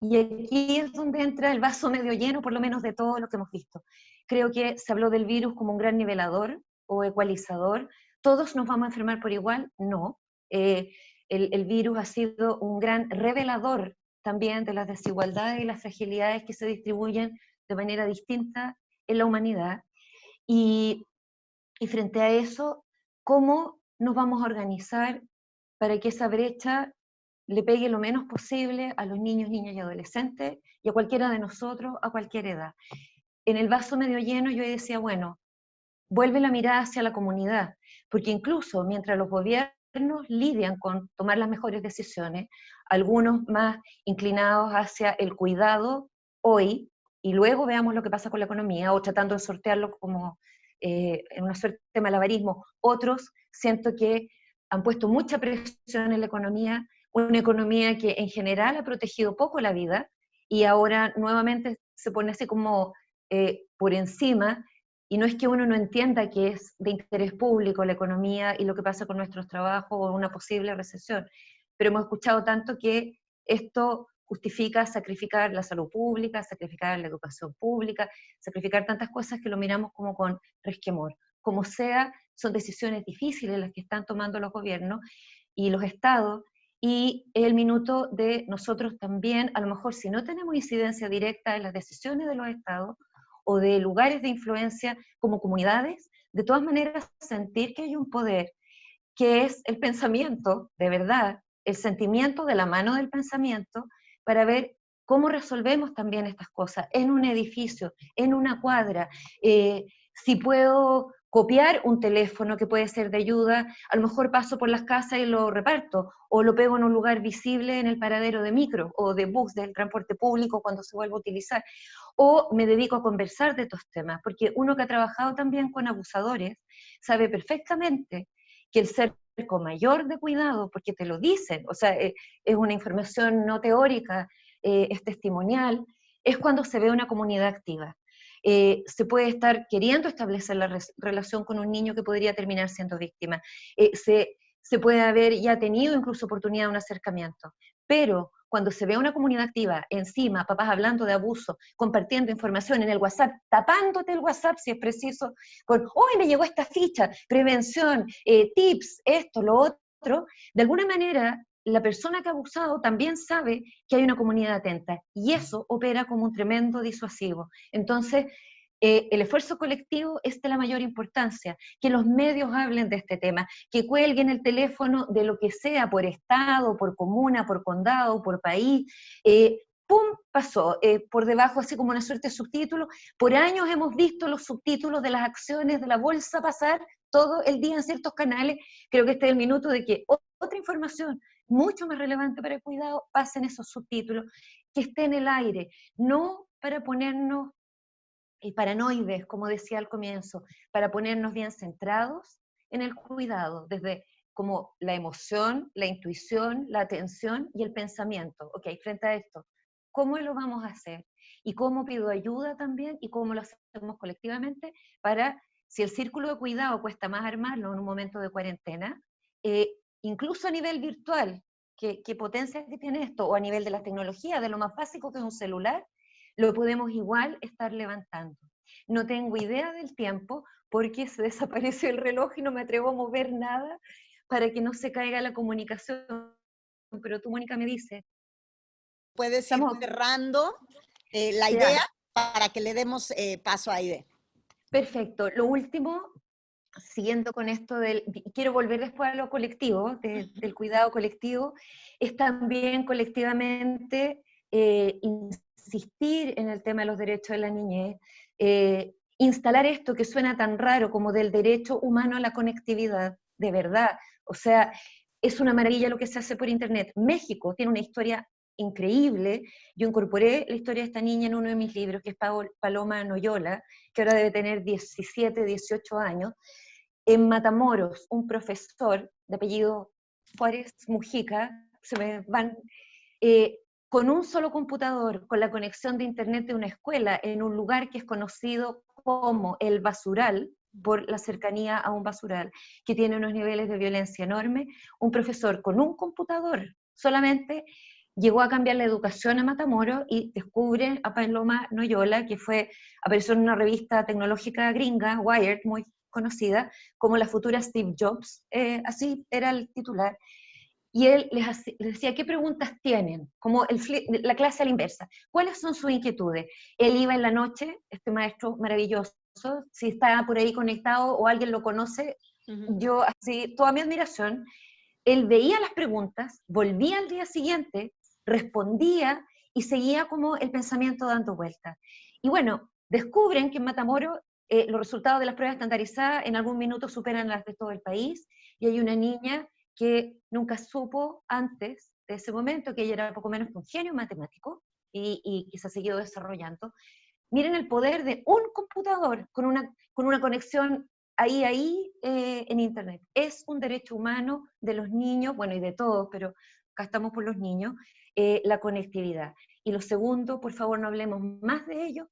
Y aquí es donde entra el vaso medio lleno, por lo menos de todo lo que hemos visto. Creo que se habló del virus como un gran nivelador o ecualizador. ¿Todos nos vamos a enfermar por igual? No. Eh, el, el virus ha sido un gran revelador también de las desigualdades y las fragilidades que se distribuyen de manera distinta en la humanidad. Y, frente a eso, ¿cómo nos vamos a organizar para que esa brecha le pegue lo menos posible a los niños, niñas y adolescentes y a cualquiera de nosotros a cualquier edad? En el vaso medio lleno yo decía, bueno, vuelve la mirada hacia la comunidad, porque incluso mientras los gobiernos lidian con tomar las mejores decisiones, algunos más inclinados hacia el cuidado hoy, y luego veamos lo que pasa con la economía, o tratando de sortearlo como eh, en una suerte de malabarismo. Otros siento que han puesto mucha presión en la economía, una economía que en general ha protegido poco la vida y ahora nuevamente se pone así como eh, por encima, y no es que uno no entienda que es de interés público la economía y lo que pasa con nuestros trabajos o una posible recesión, pero hemos escuchado tanto que esto justifica sacrificar la salud pública, sacrificar la educación pública, sacrificar tantas cosas que lo miramos como con resquemor. Como sea, son decisiones difíciles las que están tomando los gobiernos y los estados, y el minuto de nosotros también, a lo mejor si no tenemos incidencia directa en las decisiones de los estados o de lugares de influencia como comunidades, de todas maneras sentir que hay un poder que es el pensamiento, de verdad, el sentimiento de la mano del pensamiento, para ver cómo resolvemos también estas cosas en un edificio, en una cuadra. Eh, si puedo copiar un teléfono que puede ser de ayuda, a lo mejor paso por las casas y lo reparto, o lo pego en un lugar visible en el paradero de micro o de bus del transporte público cuando se vuelva a utilizar, o me dedico a conversar de estos temas, porque uno que ha trabajado también con abusadores sabe perfectamente que el ser con mayor de cuidado, porque te lo dicen, o sea, eh, es una información no teórica, eh, es testimonial, es cuando se ve una comunidad activa. Eh, se puede estar queriendo establecer la relación con un niño que podría terminar siendo víctima. se, se puede haber ya tenido incluso oportunidad de un acercamiento, pero cuando se ve una comunidad activa encima, papás hablando de abuso, compartiendo información en el WhatsApp, tapándote el WhatsApp si es preciso, con, hoy me llegó esta ficha, prevención, eh, tips, esto, lo otro, de alguna manera la persona que ha abusado también sabe que hay una comunidad atenta y eso opera como un tremendo disuasivo. Entonces, eh, el esfuerzo colectivo es de la mayor importancia, que los medios hablen de este tema, que cuelguen el teléfono de lo que sea, por estado, por comuna, por condado, por país. Eh, ¡Pum! Pasó, eh, por debajo así como una suerte de subtítulo. Por años hemos visto los subtítulos de las acciones de la bolsa pasar todo el día en ciertos canales. Creo que este es el minuto de que otra información mucho más relevante para el cuidado pase en esos subtítulos, que esté en el aire, no para ponernos y paranoides, como decía al comienzo, para ponernos bien centrados en el cuidado, desde como la emoción, la intuición, la atención y el pensamiento. Ok, frente a esto, ¿cómo lo vamos a hacer? Y cómo pido ayuda también y cómo lo hacemos colectivamente para, si el círculo de cuidado cuesta más armarlo en un momento de cuarentena, eh, incluso a nivel virtual, ¿qué, ¿qué potencia que tiene esto? O a nivel de la tecnología, de lo más básico que es un celular, lo podemos igual estar levantando. No tengo idea del tiempo porque se (laughs) desapareció el reloj y no me atrevo a mover nada para que no se caiga la comunicación. Pero tú, Mónica, me dices. Puedes ir cerrando eh, la idea para que le demos eh, paso a Aide. Perfecto. Lo último, siguiendo con esto del, quiero volver después a lo colectivo, del cuidado colectivo, es también colectivamente eh, insistir en el tema de los derechos de la niñez, eh, instalar esto que suena tan raro como del derecho humano a la conectividad, de verdad. O sea, es una maravilla lo que se hace por Internet. México tiene una historia increíble. Yo incorporé la historia de esta niña en uno de mis libros, que es Paloma Noyola, que ahora debe tener 17, 18 años. En Matamoros, un profesor de apellido Juárez Mujica, se me van, eh, con un solo computador, con la conexión de Internet de una escuela, en un lugar que es conocido como el basural, por la cercanía a un basural, que tiene unos niveles de violencia enormes, un profesor con un computador solamente llegó a cambiar la educación a Matamoros y descubre a Paloma Noyola, que fue, apareció en una revista tecnológica gringa, Wired, muy conocida, como la futura Steve Jobs, eh, así era el titular, y él les, decía, ¿qué preguntas tienen? Como el, la clase a la inversa. ¿Cuáles son sus inquietudes? Él iba en la noche, este maestro maravilloso, si está por ahí conectado o alguien lo conoce, yo así, toda mi admiración, él veía las preguntas, volvía al día siguiente, respondía y seguía como el pensamiento dando vueltas. Y bueno, descubren que en Matamoros eh, los resultados de las pruebas estandarizadas en algún minuto superan las de todo el país y hay una niña que nunca supo antes de ese momento que ella era poco menos que un genio matemático y, que se ha seguido desarrollando. Miren el poder de un computador con una, con una conexión ahí, ahí eh, en Internet. Es un derecho humano de los niños, bueno, y de todos, pero acá estamos por los niños, eh, la conectividad. Y lo segundo, por favor, no hablemos más de ello,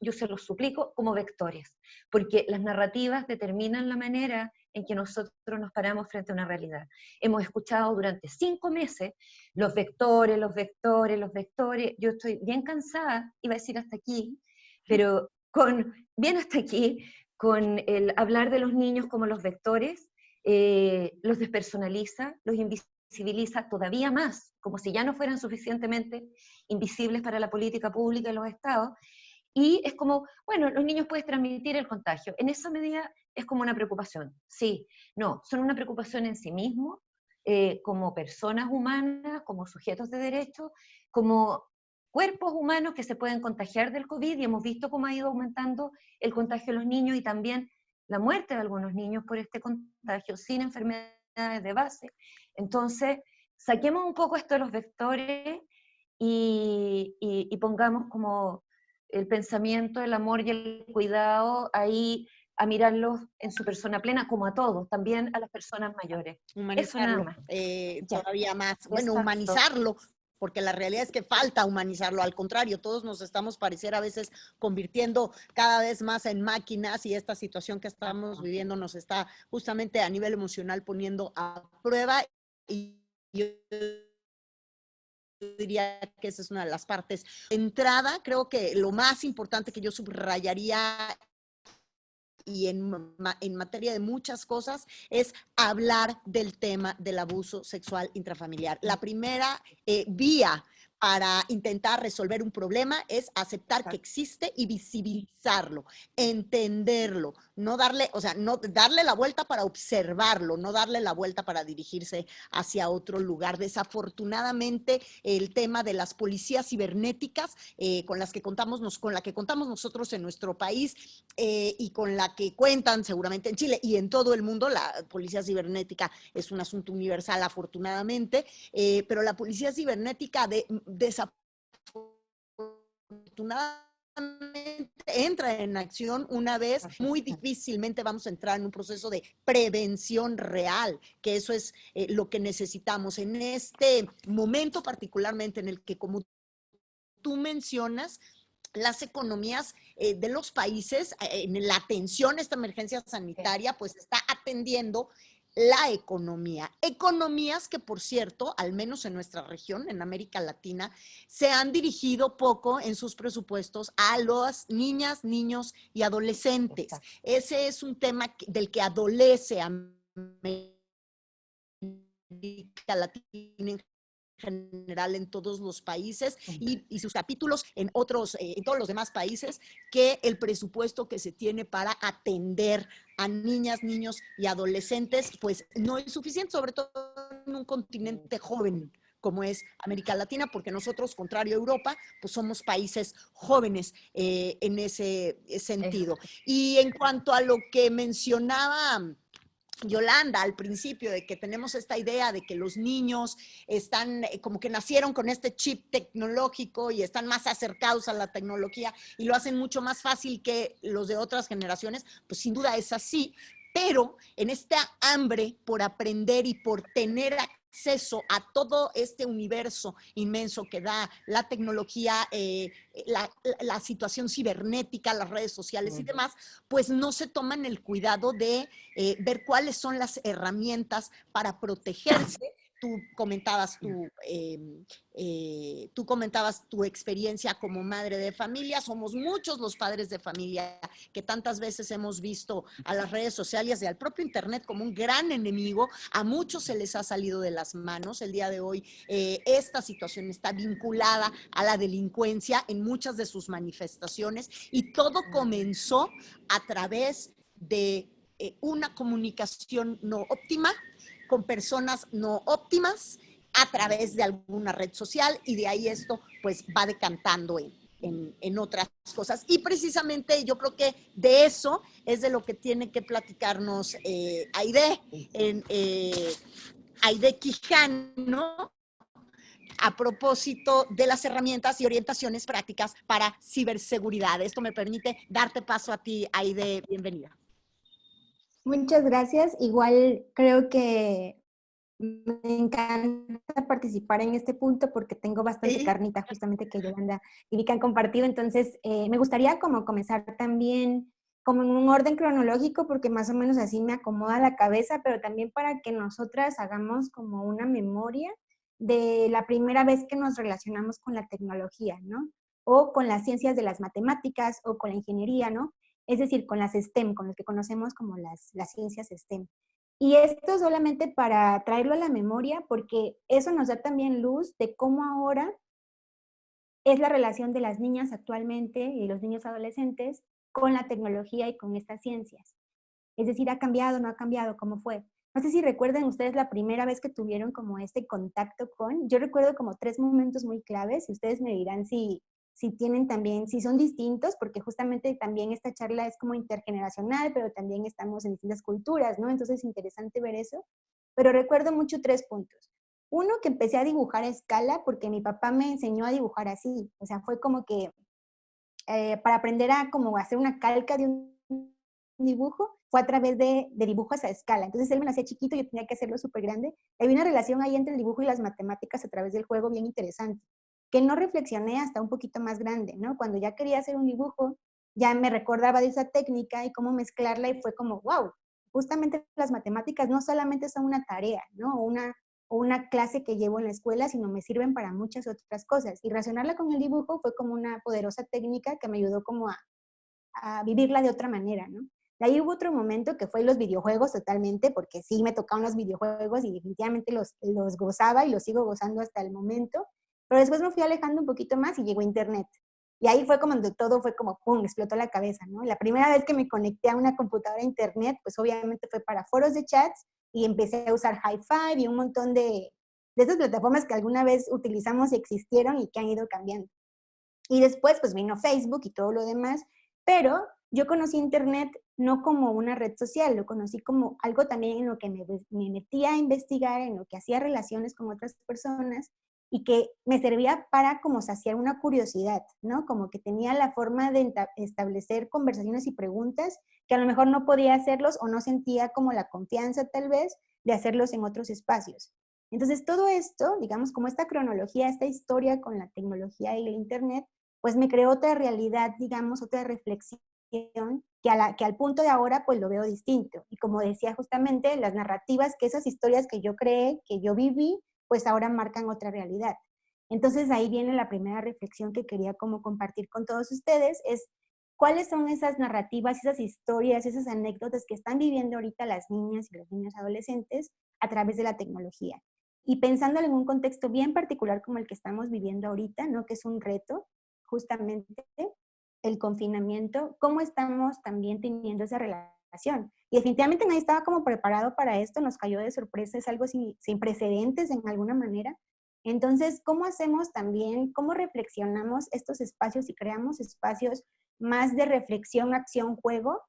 yo se los suplico, como vectores, porque las narrativas determinan la manera en que nosotros nos paramos frente a una realidad. Hemos escuchado durante cinco meses los vectores, los vectores, los vectores. Yo estoy bien cansada, iba a decir hasta aquí, pero con, bien hasta aquí, con el hablar de los niños como los vectores, eh, los despersonaliza, los invisibiliza todavía más, como si ya no fueran suficientemente invisibles para la política pública y los estados, y es como, bueno, los niños pueden transmitir el contagio. En esa medida es como una preocupación. Sí, no, son una preocupación en sí mismos, eh, como personas humanas, como sujetos de derecho, como cuerpos humanos que se pueden contagiar del COVID y hemos visto cómo ha ido aumentando el contagio de los niños y también la muerte de algunos niños por este contagio sin enfermedades de base. Entonces, saquemos un poco esto de los vectores y, y pongamos como el pensamiento, el amor y el cuidado ahí a mirarlos en su persona plena, como a todos, también a las personas mayores. Humanizarlo, eh, todavía más. Bueno, humanizarlo, porque la realidad es que falta humanizarlo, al contrario, todos nos estamos parecer a veces convirtiendo cada vez más en máquinas y esta situación que estamos viviendo nos está justamente a nivel emocional poniendo a prueba y diría que esa es una de las partes. entrada, creo que lo más importante que yo subrayaría y en, en, materia de muchas cosas, es hablar del tema del abuso sexual intrafamiliar. La primera eh, vía para intentar resolver un problema es aceptar que existe y visibilizarlo, entenderlo, no darle, o sea, no darle la vuelta para observarlo, no darle la vuelta para dirigirse hacia otro lugar. Desafortunadamente, el tema de las policías cibernéticas eh, con las que contamos, con la que contamos nosotros en nuestro país eh, y con la que cuentan seguramente en Chile y en todo el mundo, la policía cibernética es un asunto universal afortunadamente, eh, pero la policía cibernética de desafortunadamente entra en acción una vez, muy difícilmente vamos a entrar en un proceso de prevención real, que eso es eh, lo que necesitamos. En este momento particularmente en el que como tú mencionas, las economías eh, de los países eh, en la atención a esta emergencia sanitaria, pues está atendiendo la economía. Economías que, por cierto, al menos en nuestra región, en América Latina, se han dirigido poco en sus presupuestos a las niñas, niños y adolescentes. Ese es un tema del que adolece América Latina en general en todos los países y, sus capítulos en otros, eh, en todos los demás países, que el presupuesto que se tiene para atender a niñas, niños y adolescentes, pues no es suficiente, sobre todo en un continente joven como es América Latina, porque nosotros, contrario a Europa, pues somos países jóvenes eh, en ese sentido. Y en cuanto a lo que mencionaba Yolanda al principio de que tenemos esta idea de que los niños están eh, como que nacieron con este chip tecnológico y están más acercados a la tecnología y lo hacen mucho más fácil que los de otras generaciones, pues sin duda es así, pero en esta hambre por aprender y por tener acceso a todo este universo inmenso que da la tecnología, eh, la, situación cibernética, las redes sociales y demás, pues no se toman el cuidado de eh, ver cuáles son las herramientas para protegerse tú comentabas tu, em, eh, tú comentabas tu experiencia como madre de familia. Somos muchos los padres de familia que tantas veces hemos visto a las redes sociales y al propio Internet como un gran enemigo. A muchos se les ha salido de las manos. El día de hoy eh, esta situación está vinculada a la delincuencia en muchas de sus manifestaciones y todo comenzó a través de eh, una comunicación no óptima, con personas no óptimas a través de alguna red social y de ahí esto pues va decantando en, otras cosas. Y precisamente yo creo que de eso es de lo que tiene que platicarnos eh, Aide, en, eh, Aide Quijano, a propósito de las herramientas y orientaciones prácticas para ciberseguridad. Esto me permite darte paso a ti, Aide. Bienvenida. Muchas gracias. Igual creo que me encanta participar en este punto porque tengo bastante carnita justamente que Yolanda y Vika han compartido. Entonces, eh, me gustaría como comenzar también como en un orden cronológico porque más o menos así me acomoda la cabeza, pero también para que nosotras hagamos como una memoria de la primera vez que nos relacionamos con la tecnología, ¿no? O con las ciencias de las matemáticas o con la ingeniería, ¿no? Es decir, con las STEM, con lo que conocemos como las, ciencias STEM. Y esto solamente para traerlo a la memoria, porque eso nos da también luz de cómo ahora es la relación de las niñas actualmente y los niños adolescentes con la tecnología y con estas ciencias. Es decir, ¿ha cambiado, no ha cambiado? ¿Cómo fue? No sé si recuerden ustedes la primera vez que tuvieron como este contacto con, yo recuerdo como tres momentos muy claves y ustedes me dirán si, si tienen también, si son distintos, porque justamente también esta charla es como intergeneracional, pero también estamos en distintas culturas, ¿no? Entonces es interesante ver eso. Pero recuerdo mucho tres puntos. Uno, que empecé a dibujar a escala porque mi papá me enseñó a dibujar así. O sea, fue como que eh, para aprender a como hacer una calca de un dibujo, fue a través de, de, dibujos a escala. Entonces él me lo hacía chiquito yo tenía que hacerlo súper grande. Hay una relación ahí entre el dibujo y las matemáticas a través del juego bien interesante que no reflexioné hasta un poquito más grande, ¿no? Cuando ya quería hacer un dibujo, ya me recordaba de esa técnica y cómo mezclarla y fue como, wow, justamente las matemáticas no solamente son una tarea, ¿no? O una, una clase que llevo en la escuela, sino me sirven para muchas otras cosas. Y relacionarla con el dibujo fue como una poderosa técnica que me ayudó como a, a vivirla de otra manera, ¿no? De ahí hubo otro momento que fue los videojuegos totalmente, porque sí me tocaban los videojuegos y definitivamente los, los gozaba y los sigo gozando hasta el momento. Pero después me fui alejando un poquito más y llegó Internet. Y ahí fue como donde todo fue como, ¡pum!, explotó la cabeza. La primera vez que me conecté a una computadora a Internet, pues obviamente fue para foros de chats y empecé a usar High Five y un montón de, de esas plataformas que alguna vez utilizamos y existieron y que han ido cambiando. Y después, pues vino Facebook y todo lo demás, pero yo conocí Internet no como una red social, lo conocí como algo también en lo que me metía a investigar, en lo que hacía relaciones con otras personas y que me servía para como saciar una curiosidad, ¿no? Como que tenía la forma de establecer conversaciones y preguntas que a lo mejor no podía hacerlos o no sentía como la confianza tal vez de hacerlos en otros espacios. Entonces todo esto, digamos, como esta cronología, esta historia con la tecnología y el internet, pues me creó otra realidad, digamos, otra reflexión que, que al punto de ahora pues lo veo distinto. Y como decía justamente, las narrativas, que esas historias que yo creé, que yo viví, pues ahora marcan otra realidad. Entonces ahí viene la primera reflexión que quería como compartir con todos ustedes, es cuáles son esas narrativas, esas historias, esas anécdotas que están viviendo ahorita las niñas y los niños adolescentes a través de la tecnología. Y pensando en un contexto bien particular como el que estamos viviendo ahorita, ¿no? que es un reto, justamente el confinamiento, cómo estamos también teniendo esa relación. Y definitivamente nadie estaba como preparado para esto, nos cayó de sorpresa, es algo sin, sin precedentes en alguna manera. Entonces, ¿cómo hacemos también, cómo reflexionamos estos espacios y creamos espacios más de reflexión, acción, juego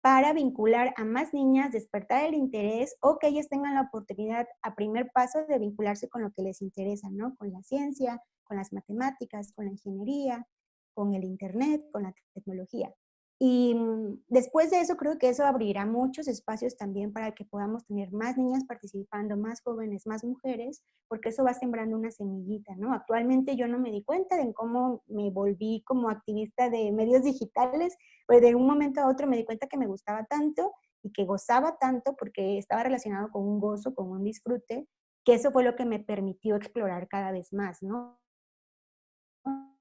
para vincular a más niñas, despertar el interés o que ellas tengan la oportunidad a primer paso de vincularse con lo que les interesa, ¿no? Con la ciencia, con las matemáticas, con la ingeniería, con el Internet, con la tecnología. Y mm, después de eso creo que eso abrirá muchos espacios también para que podamos tener más niñas participando, más jóvenes, más mujeres, porque eso va sembrando una semillita, ¿no? Actualmente yo no me di cuenta de cómo me volví como activista de medios digitales, pues de un momento a otro me di cuenta que me gustaba tanto y que gozaba tanto porque estaba relacionado con un gozo, con un disfrute, que eso fue lo que me permitió explorar cada vez más, ¿no?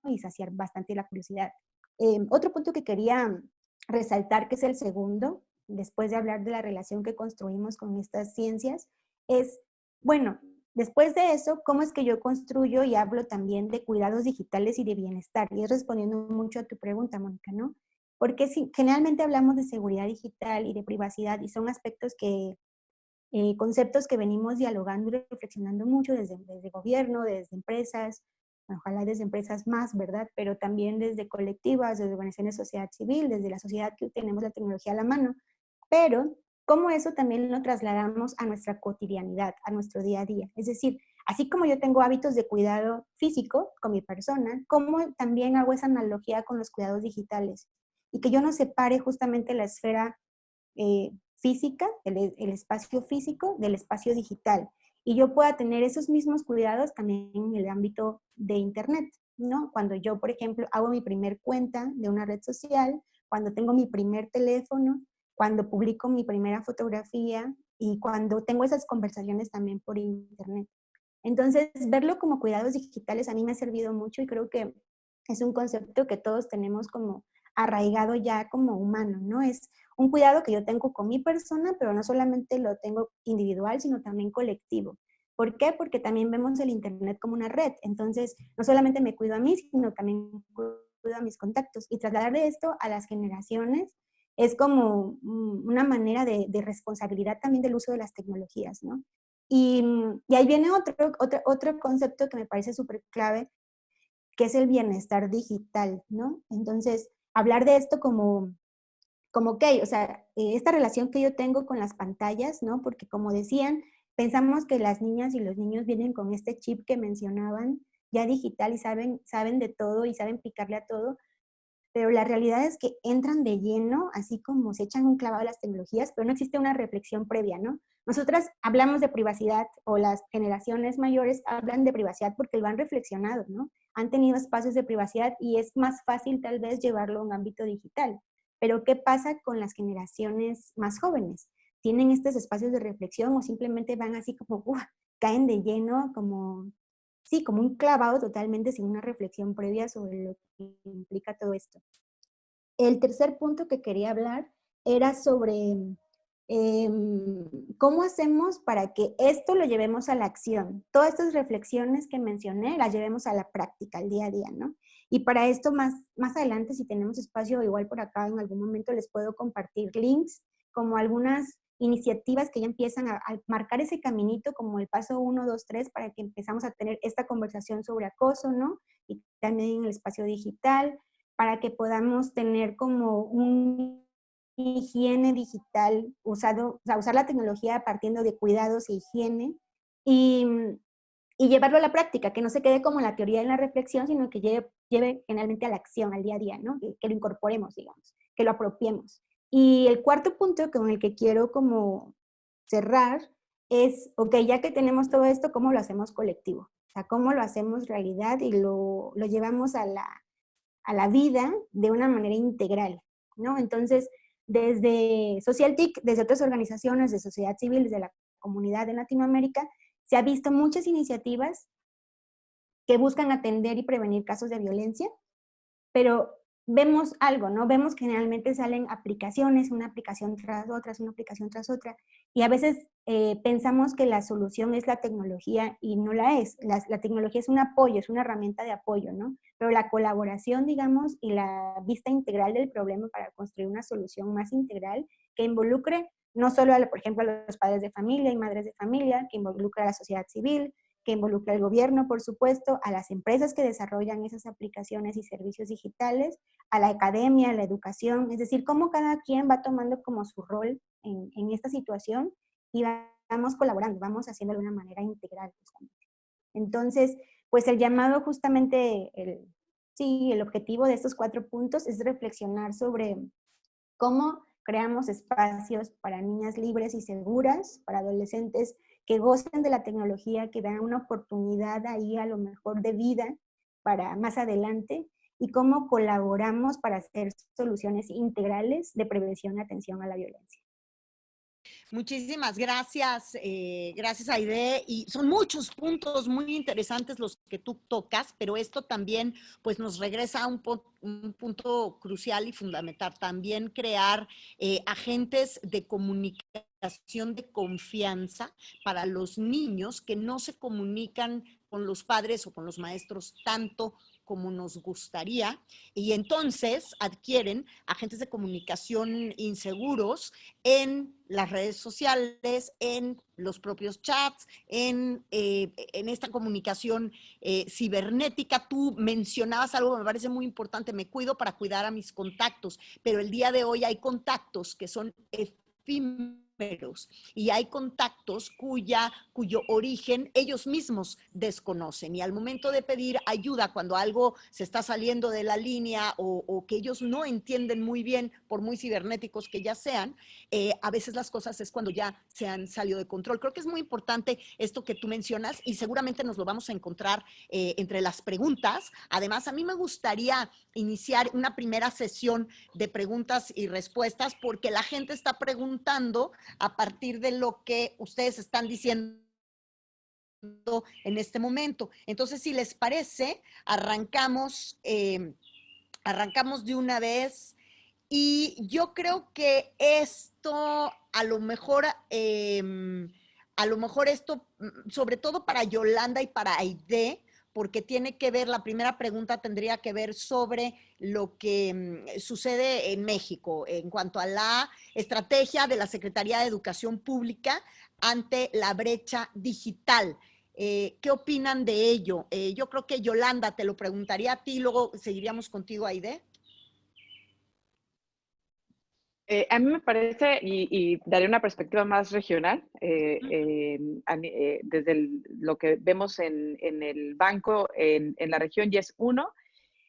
Y saciar bastante la curiosidad. Em, otro punto que quería resaltar, que es el segundo, después de hablar de la relación que construimos con estas ciencias, es, bueno, después de eso, ¿cómo es que yo construyo y hablo también de cuidados digitales y de bienestar? Y es respondiendo mucho a tu pregunta, Mónica, ¿no? Porque si, generalmente hablamos de seguridad digital y de privacidad y son aspectos que, eh, conceptos que venimos dialogando y reflexionando mucho desde, desde gobierno, desde empresas, ojalá desde empresas más, ¿verdad? Pero también desde colectivas, desde organizaciones de sociedad civil, desde la sociedad que tenemos la tecnología a la mano. Pero, ¿cómo eso también lo trasladamos a nuestra cotidianidad, a nuestro día a día? Es decir, así como yo tengo hábitos de cuidado físico con mi persona, ¿cómo también hago esa analogía con los cuidados digitales? Y que yo no separe justamente la esfera eh, física, el, el espacio físico del espacio digital y yo pueda tener esos mismos cuidados también en el ámbito de Internet, ¿no? Cuando yo, por ejemplo, hago mi primer cuenta de una red social, cuando tengo mi primer teléfono, cuando publico mi primera fotografía y cuando tengo esas conversaciones también por Internet. Entonces, verlo como cuidados digitales a mí me ha servido mucho y creo que es un concepto que todos tenemos como arraigado ya como humano, ¿no? Es un cuidado que yo tengo con mi persona, pero no solamente lo tengo individual, sino también colectivo. ¿Por qué? Porque también vemos el Internet como una red. Entonces, no solamente me cuido a mí, sino también cuido a mis contactos. Y trasladar esto a las generaciones es como una manera de, responsabilidad también del uso de las tecnologías, ¿no? Y, y ahí viene otro, otro, otro concepto que me parece súper clave, que es el bienestar digital, ¿no? Entonces, hablar de esto como, como, ok, o sea, eh, esta relación que yo tengo con las pantallas, ¿no? Porque como decían, pensamos que las niñas y los niños vienen con este chip que mencionaban, ya digital y saben, saben de todo y saben picarle a todo, pero la realidad es que entran de lleno, así como se echan un clavado a las tecnologías, pero no existe una reflexión previa, ¿no? Nosotras hablamos de privacidad o las generaciones mayores hablan de privacidad porque lo han reflexionado, ¿no? Han tenido espacios de privacidad y es más fácil tal vez llevarlo a un ámbito digital. Pero ¿qué pasa con las generaciones más jóvenes? ¿Tienen estos espacios de reflexión o simplemente van así como, caen de lleno, como, sí, como un clavado totalmente sin una reflexión previa sobre lo que implica todo esto? El tercer punto que quería hablar era sobre Em, ¿cómo hacemos para que esto lo llevemos a la acción? Todas estas reflexiones que mencioné las llevemos a la práctica, al día a día, ¿no? Y para esto más, más adelante, si tenemos espacio, igual por acá en algún momento les puedo compartir links, como algunas iniciativas que ya empiezan a, a marcar ese caminito, como el paso 1, 2, 3, para que empezamos a tener esta conversación sobre acoso, ¿no? Y también en el espacio digital, para que podamos tener como un higiene digital, usado, o sea, usar la tecnología partiendo de cuidados e higiene y, y, llevarlo a la práctica, que no se quede como la teoría en la reflexión, sino que lleve, lleve generalmente a la acción, al día a día, ¿no? Que, que, lo incorporemos, digamos, que lo apropiemos. Y el cuarto punto con el que quiero como cerrar es, ok, ya que tenemos todo esto, ¿cómo lo hacemos colectivo? O sea, ¿cómo lo hacemos realidad y lo, lo llevamos a la, a la vida de una manera integral? ¿no? Entonces, desde SocialTIC, desde otras organizaciones de sociedad civil, desde la comunidad de Latinoamérica, se ha visto muchas iniciativas que buscan atender y prevenir casos de violencia, pero vemos algo, ¿no? Vemos que generalmente salen aplicaciones, una aplicación tras otra, una aplicación tras otra, y a veces eh, pensamos que la solución es la tecnología y no la es. La, la, tecnología es un apoyo, es una herramienta de apoyo, ¿no? Pero la colaboración, digamos, y la vista integral del problema para construir una solución más integral que involucre no solo, a, por ejemplo, a los padres de familia y madres de familia, que involucre a la sociedad civil, que involucra al gobierno, por supuesto, a las empresas que desarrollan esas aplicaciones y servicios digitales, a la academia, a la educación, es decir, cómo cada quien va tomando como su rol en, en esta situación y vamos colaborando, vamos haciendo de una manera integral. Entonces, pues el llamado justamente, el, sí, el objetivo de estos cuatro puntos es reflexionar sobre cómo creamos espacios para niñas libres y seguras, para adolescentes que gocen de la tecnología, que dan una oportunidad ahí a lo mejor de vida para más adelante, y cómo colaboramos para hacer soluciones integrales de prevención y atención a la violencia. Muchísimas gracias, eh, gracias Aide. Y son muchos puntos muy interesantes los que tú tocas, pero esto también pues nos regresa a un, punto crucial y fundamental, también crear eh, agentes de comunicación de confianza para los niños que no se comunican con los padres o con los maestros tanto como nos gustaría y entonces adquieren agentes de comunicación inseguros en las redes sociales, en los propios chats, en, eh, en esta comunicación eh, cibernética. Tú mencionabas algo que me parece muy importante, me cuido para cuidar a mis contactos, pero el día de hoy hay contactos que son efímeros y hay contactos cuya, cuyo origen ellos mismos desconocen y al momento de pedir ayuda cuando algo se está saliendo de la línea o, que ellos no entienden muy bien, por muy cibernéticos que ya sean, eh, a veces las cosas es cuando ya se han salido de control. Creo que es muy importante esto que tú mencionas y seguramente nos lo vamos a encontrar eh, entre las preguntas. Además, a mí me gustaría iniciar una primera sesión de preguntas y respuestas porque la gente está preguntando a partir de lo que ustedes están diciendo en este momento. Entonces, si les parece, arrancamos, eh, arrancamos de una vez y yo creo que esto a lo mejor, em, a lo mejor esto, mm, sobre todo para Yolanda y para Aide, porque tiene que ver, la primera pregunta tendría que ver sobre lo que mm, sucede en México en cuanto a la estrategia de la Secretaría de Educación Pública ante la brecha digital. Eh, ¿Qué opinan de ello? Eh, yo creo que Yolanda, te lo preguntaría a ti, luego seguiríamos contigo, Aide. Eh, a mí me parece, y, daré una perspectiva más regional, eh, eh, desde lo que vemos en, el banco en, la región, y es uno,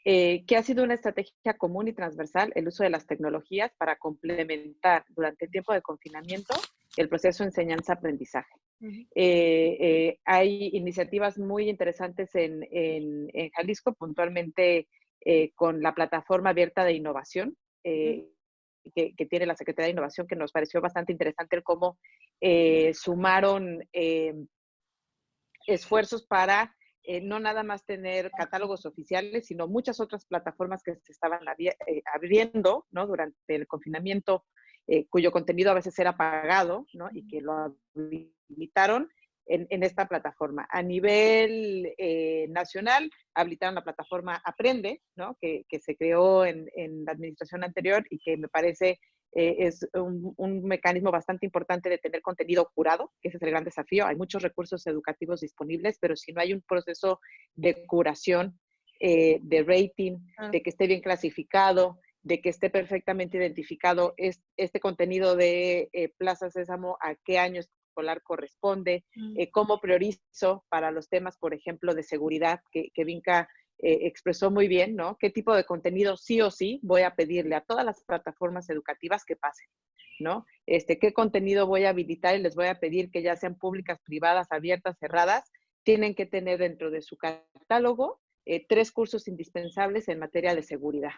que ha sido una estrategia común y transversal el uso de las tecnologías para complementar durante el tiempo de confinamiento el proceso de enseñanza-aprendizaje. hay iniciativas muy interesantes en, en Jalisco, puntualmente con la plataforma abierta de innovación, que, tiene la Secretaría de Innovación, que nos pareció bastante interesante el cómo eh, sumaron eh, esfuerzos para eh, no nada más tener catálogos oficiales, sino muchas otras plataformas que se estaban abriendo ¿no? durante el confinamiento, cuyo contenido a veces era pagado ¿no? y que lo habilitaron en, esta plataforma. A nivel eh, nacional, habilitaron la plataforma Aprende, ¿no? que, se creó en, la administración anterior y que me parece eh, es un, mecanismo bastante importante de tener contenido curado, que ese es el gran desafío. Hay muchos recursos educativos disponibles, pero si no hay un proceso de curación, eh, de rating, de que esté bien clasificado, de que esté perfectamente identificado este contenido de Plaza Sésamo, a qué años escolar corresponde, mm. eh, cómo priorizo para los temas, por ejemplo, de seguridad, que, que Vinca eh, expresó muy bien, ¿no? ¿Qué tipo de contenido sí o sí voy a pedirle a todas las plataformas educativas que pasen? ¿no? Este, ¿Qué contenido voy a habilitar y les voy a pedir que ya sean públicas, privadas, abiertas, cerradas? Tienen que tener dentro de su catálogo eh, tres cursos indispensables en materia de seguridad,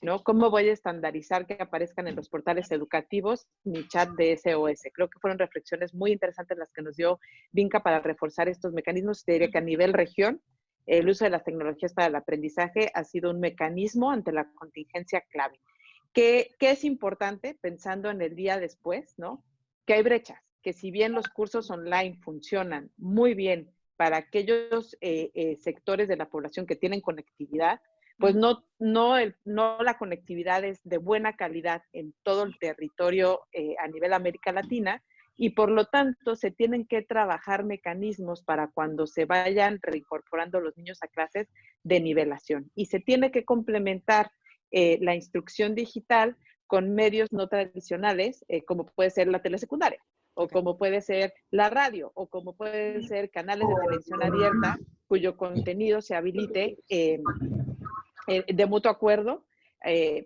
¿no? ¿Cómo voy a estandarizar que aparezcan en los portales educativos mi chat de SOS? Creo que fueron reflexiones muy interesantes las que nos dio Vinca para reforzar estos mecanismos. Te diría que a nivel región, el uso de las tecnologías para el aprendizaje ha sido un mecanismo ante la contingencia clave. ¿Qué, es importante pensando en el día después, no? Que hay brechas, que si bien los cursos online funcionan muy bien para aquellos eh, eh, sectores de la población que tienen conectividad, pues no, no, no la conectividad es de buena calidad en todo el territorio eh, a nivel América Latina y por lo tanto se tienen que trabajar mecanismos para cuando se vayan reincorporando los niños a clases de nivelación. Y se tiene que complementar eh, la instrucción digital con medios no tradicionales, eh, como puede ser la telesecundaria, o como puede ser la radio, o como pueden ser canales de televisión abierta, cuyo contenido se habilite eh, de mutuo acuerdo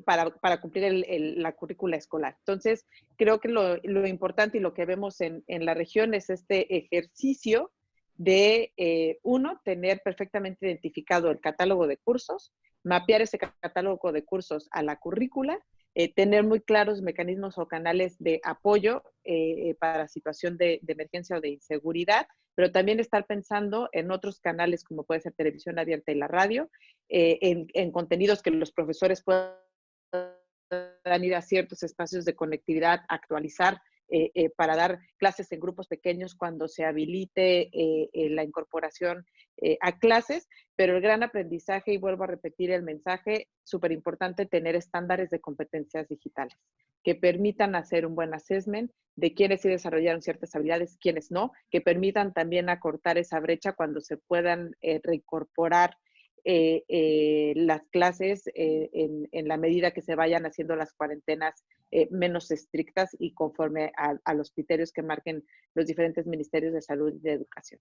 para, cumplir la currícula escolar. Entonces, creo que lo, importante y lo que vemos en, en, la región es este ejercicio de, uno, tener perfectamente identificado el catálogo de cursos, mapear ese catálogo de cursos a la currícula, eh, tener muy claros mecanismos o canales de apoyo eh, para situación de, emergencia o de inseguridad, pero también estar pensando en otros canales como puede ser televisión abierta y la radio, eh, en, en, contenidos que los profesores puedan ir a ciertos espacios de conectividad, actualizar eh, eh, para dar clases en grupos pequeños cuando se habilite eh, la incorporación a clases, pero el gran aprendizaje, y vuelvo a repetir el mensaje, súper importante tener estándares de competencias digitales que permitan hacer un buen assessment de quiénes sí desarrollaron ciertas habilidades, quiénes no, que permitan también acortar esa brecha cuando se puedan reincorporar eh, eh, las clases eh, en, la medida que se vayan haciendo las cuarentenas menos estrictas y conforme a, los criterios que marquen los diferentes ministerios de salud y de educación.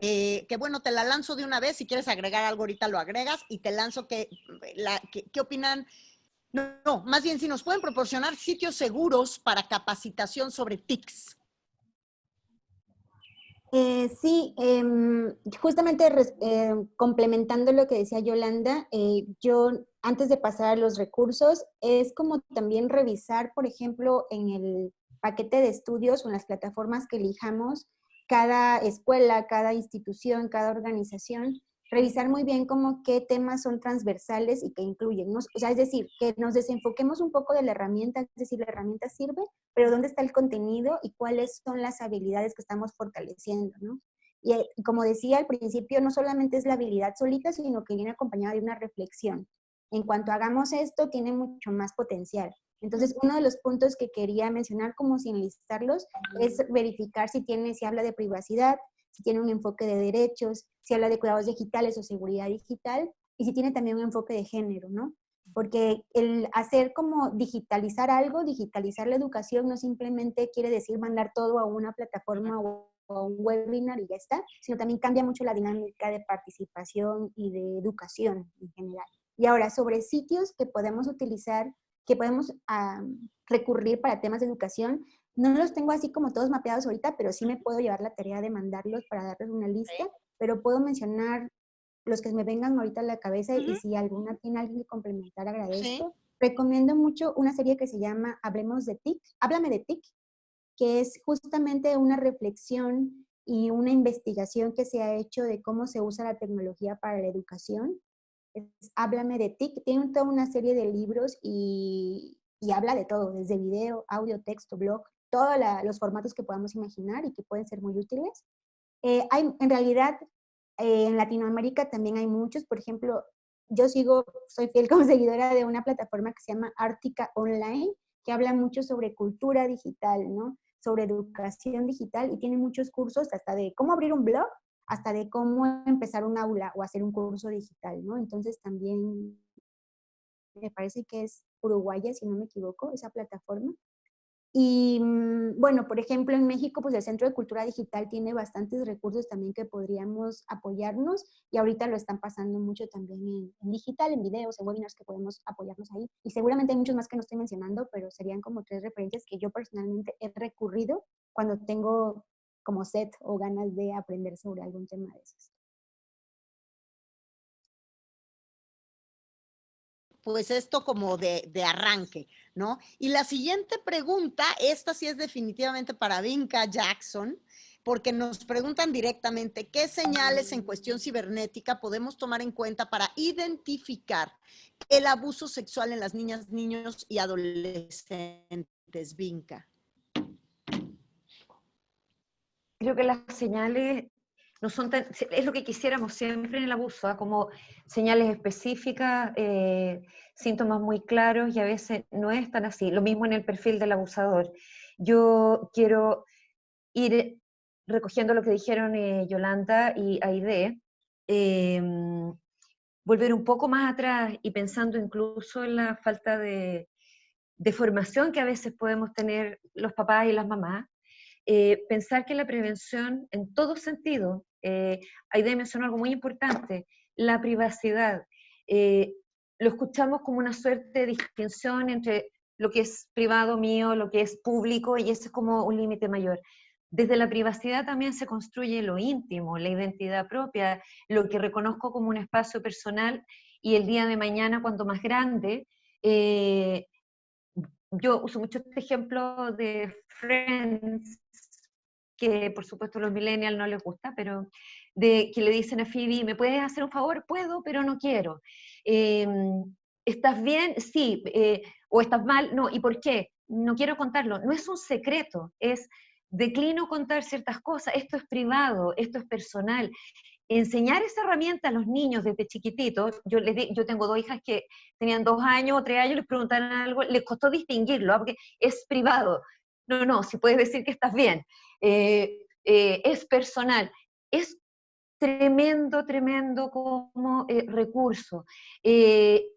que bueno, te la lanzo de una vez, si quieres agregar algo ahorita lo agregas y te lanzo que, la, ¿qué opinan? No, no, más bien si nos pueden proporcionar sitios seguros para capacitación sobre TICs. Eh, sí, em, justamente eh, complementando lo que decía Yolanda, eh, yo antes de pasar a los recursos, es como también revisar, por ejemplo, en el paquete de estudios o en las plataformas que elijamos, cada escuela, cada institución, cada organización, revisar muy bien como qué temas son transversales y que incluyen. O sea, es decir, que nos desenfoquemos un poco de la herramienta, es decir, la herramienta sirve, pero dónde está el contenido y cuáles son las habilidades que estamos fortaleciendo, ¿no? Y eh, como decía al principio, no solamente es la habilidad solita, sino que viene acompañada de una reflexión. En cuanto hagamos esto, tiene mucho más potencial. Entonces, uno de los puntos que quería mencionar, como sin listarlos, es verificar si tiene, si habla de privacidad, si tiene un enfoque de derechos, si habla de cuidados digitales o seguridad digital, y si tiene también un enfoque de género, ¿no? Porque el hacer como digitalizar algo, digitalizar la educación, no simplemente quiere decir mandar todo a una plataforma o a un webinar y ya está, sino también cambia mucho la dinámica de participación y de educación en general. Y ahora, sobre sitios que podemos utilizar, que podemos recurrir para temas de educación, no los tengo así como todos mapeados ahorita, pero sí me puedo llevar la tarea de mandarlos para darles una lista, pero puedo mencionar los que me vengan ahorita a la cabeza y si alguna tiene alguien que complementar, agradezco. Recomiendo mucho una serie que se llama Hablemos de TIC, Háblame de TIC, que es justamente una reflexión y una investigación que se ha hecho de cómo se usa la tecnología para la educación. Háblame de TIC, tiene toda una serie de libros y, y habla de todo, desde video, audio, texto, blog, todos los formatos que podamos imaginar y que pueden ser muy útiles. Eh, hay, en realidad, eh, en Latinoamérica también hay muchos, por ejemplo, yo sigo, soy fiel (laughs) como seguidora de una plataforma que se llama Ártica Online, que habla mucho sobre cultura digital, ¿no? Sobre educación digital y tiene muchos cursos hasta de cómo abrir un blog, hasta de cómo empezar un aula o hacer un curso digital, ¿no? Entonces también me parece que es uruguaya, si no me equivoco, esa plataforma. Y mm, bueno, por ejemplo, en México, pues el Centro de Cultura Digital tiene bastantes recursos también que podríamos apoyarnos y ahorita lo están pasando mucho también en, digital, en videos, en webinars que podemos apoyarnos ahí. Y seguramente hay muchos más que no estoy mencionando, pero serían como tres referencias que yo personalmente he recurrido cuando tengo como set o ganas de aprender sobre algún tema de esos. Pues esto como de, arranque, ¿no? Y la siguiente pregunta, esta sí es definitivamente para Vinca Jackson, porque nos preguntan directamente qué señales en cuestión cibernética podemos tomar en cuenta para identificar el abuso sexual en las niñas, niños y adolescentes, Vinca. Creo que las señales es lo que quisiéramos siempre en el abuso, ¿ah? como señales específicas, eh, síntomas muy claros y a veces no es tan así. Lo mismo en el perfil del abusador. Yo quiero ir recogiendo lo que dijeron eh, Yolanda y Aide, em, volver un poco más atrás y pensando incluso en la falta de, formación que a veces podemos tener los papás y las mamás, eh, pensar que la prevención en todo sentido, eh, Aide mencionó algo muy importante, la privacidad. Eh, lo escuchamos como una suerte de distinción entre lo que es privado mío, lo que es público, y ese es como un límite mayor. Desde la privacidad también se construye lo íntimo, la identidad propia, lo que reconozco como un espacio personal, y el día de mañana, cuando más grande, eh, yo uso mucho este ejemplo de Friends, que por supuesto los millennials no les gusta, pero de que le dicen a Phoebe, ¿me puedes hacer un favor? Puedo, pero no quiero. Em, ¿Estás bien? Sí. Eh, ¿O estás mal? No. ¿Y por qué? No quiero contarlo. No es un secreto, es declino contar ciertas cosas, esto es privado, esto es personal enseñar esa herramienta a los niños desde chiquititos, yo, les yo tengo dos hijas que tenían dos años o tres años, les preguntaron algo, les costó distinguirlo, ¿ah? porque es privado. No, no, si puedes decir que estás bien. Eh, eh, es personal. Es tremendo, tremendo como eh, recurso.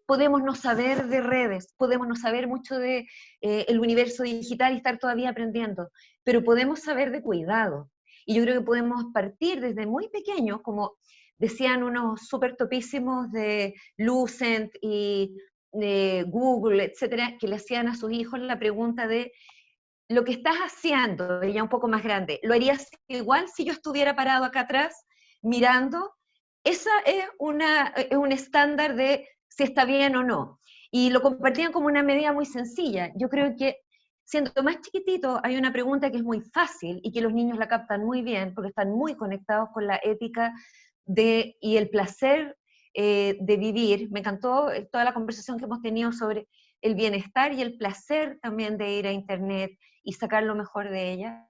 podemos no saber de redes, podemos no saber mucho de el universo digital y estar todavía aprendiendo, pero podemos saber de cuidado, y yo creo que podemos partir desde muy pequeños, como decían unos súper topísimos de Lucent y de Google, etcétera, que le hacían a sus hijos la pregunta de lo que estás haciendo, ella un poco más grande, ¿lo harías igual si yo estuviera parado acá atrás mirando? Esa es, una, es un estándar de si está bien o no. Y lo compartían como una medida muy sencilla. Yo creo que siendo más chiquitito, hay una pregunta que es muy fácil y que los niños la captan muy bien porque están muy conectados con la ética de, y el placer eh, de vivir. Me encantó eh, toda la conversación que hemos tenido sobre el bienestar y el placer también de ir a Internet y sacar lo mejor de ella,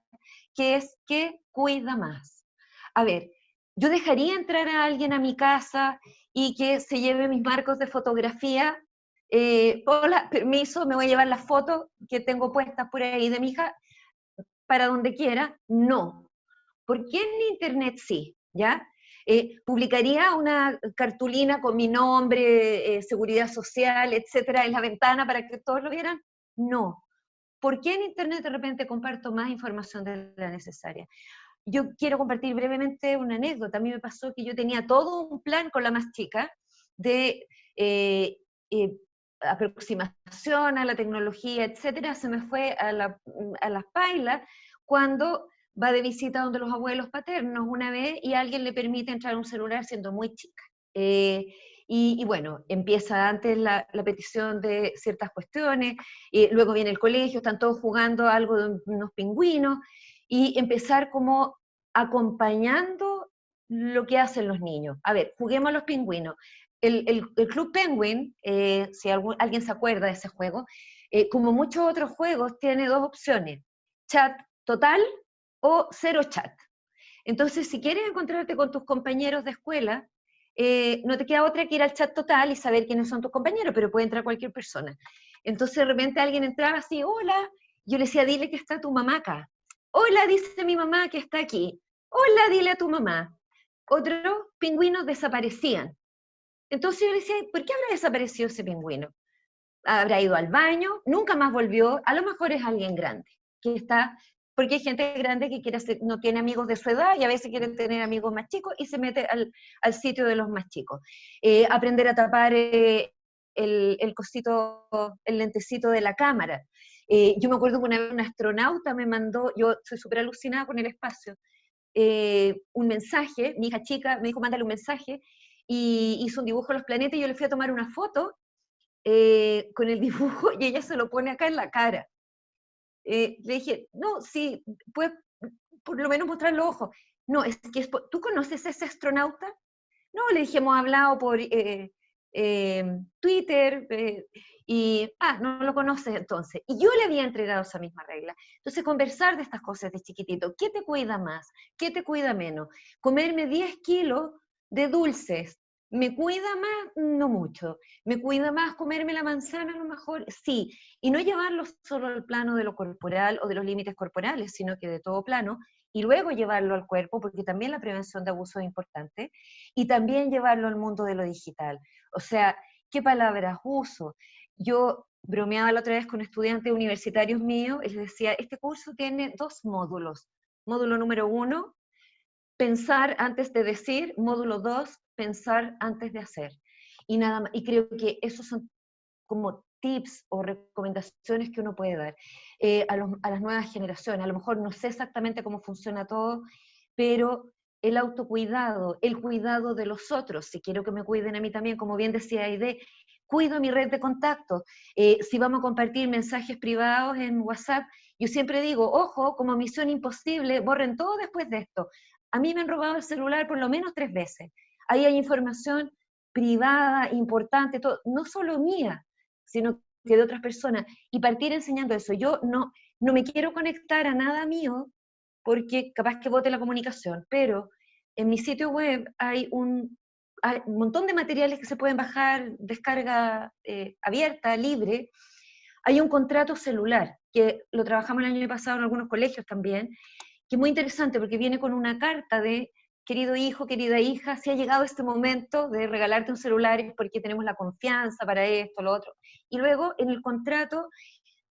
que es que cuida más. A ver, yo dejaría entrar a alguien a mi casa y que se lleve mis marcos de fotografía eh, hola, permiso, me voy a llevar las fotos que tengo puestas por ahí de mi hija para donde quiera. No. ¿Por qué en Internet sí? ¿Ya? Eh, ¿Publicaría una cartulina con mi nombre, eh, seguridad social, etcétera, en la ventana para que todos lo vieran? No. ¿Por qué en Internet de repente comparto más información de la necesaria? Yo quiero compartir brevemente una anécdota. A mí me pasó que yo tenía todo un plan con la más chica de eh, aproximación a la tecnología, etcétera, se me fue a, la, a las pailas cuando va de visita donde los abuelos paternos una vez y alguien le permite entrar a un celular siendo muy chica. Eh, y, bueno, empieza antes la, petición de ciertas cuestiones, y luego viene el colegio, están todos jugando algo de unos pingüinos, y empezar como acompañando lo que hacen los niños. A ver, juguemos a los pingüinos el, Club Penguin, eh, si alguien se acuerda de ese juego, eh, como muchos otros juegos, tiene dos opciones, chat total o cero chat. Entonces, si quieres encontrarte con tus compañeros de escuela, eh, no te queda otra que ir al chat total y saber quiénes son tus compañeros, pero puede entrar cualquier persona. Entonces, de repente alguien entraba así, hola, yo le decía, dile que está tu mamá acá. Hola, dice mi mamá que está aquí. Hola, dile a tu mamá. Otros pingüinos desaparecían. Entonces yo le decía, ¿por qué habrá desaparecido ese pingüino? Habrá ido al baño, nunca más volvió, a lo mejor es alguien grande, que está, porque hay gente grande que quiere no tiene amigos de su edad y a veces quiere tener amigos más chicos y se mete al, sitio de los más chicos. Eh, aprender a tapar eh, el, cosito, el lentecito de la cámara. Eh, yo me acuerdo que una vez un astronauta me mandó, yo soy súper alucinada con el espacio, un mensaje, mi hija chica me dijo, mándale un mensaje, y hizo un dibujo de los planetas y yo le fui a tomar una foto con el dibujo (laughs) y ella se lo pone acá en la cara. Eh, le dije, no, sí, puedes por lo menos mostrar los ojos. No, es que ¿tú conoces a ese astronauta? No, le dije, hemos hablado por, eh, eh, Twitter, eh, y, ah, no lo conoces entonces. Y yo le había entregado esa misma regla. Entonces, conversar de estas cosas de chiquitito. ¿Qué te cuida más? ¿Qué te cuida menos? Comerme 10 kilos de dulces. ¿Me cuida más? No mucho. ¿Me cuida más comerme la manzana a lo mejor? Sí. Y no llevarlo solo al plano de lo corporal o de los límites corporales, sino que de todo plano, y luego llevarlo al cuerpo, porque también la prevención de abuso es importante, y también llevarlo al mundo de lo digital. O sea, ¿qué palabras uso? Yo bromeaba la otra vez con estudiantes universitarios míos y les decía, este curso tiene dos módulos. Módulo número uno, pensar antes de decir. Módulo dos, pensar antes de hacer. Y, nada más, y creo que esos son como tips o recomendaciones que uno puede dar eh, a, a las nuevas generaciones. A lo mejor no sé exactamente cómo funciona todo, pero el autocuidado, el cuidado de los otros, si quiero que me cuiden a mí también, como bien decía Aide, cuido mi red de contacto. Eh, si vamos a compartir mensajes privados en WhatsApp, yo siempre digo, ojo, como misión imposible, borren todo después de esto. A mí me han robado el celular por lo menos tres veces. Ahí hay información privada, importante, todo, no solo mía, sino que de otras personas. Y partir enseñando eso. Yo no, no me quiero conectar a nada mío porque capaz que vote la comunicación, pero en mi sitio web hay un montón de materiales que se pueden bajar, descarga eh, abierta, libre. Hay un contrato celular, que lo trabajamos el año pasado en algunos colegios también, que es muy interesante porque viene con una carta de, querido hijo, querida hija, si ha llegado este momento de regalarte un celular es porque tenemos la confianza para esto, lo otro. Y luego en el contrato,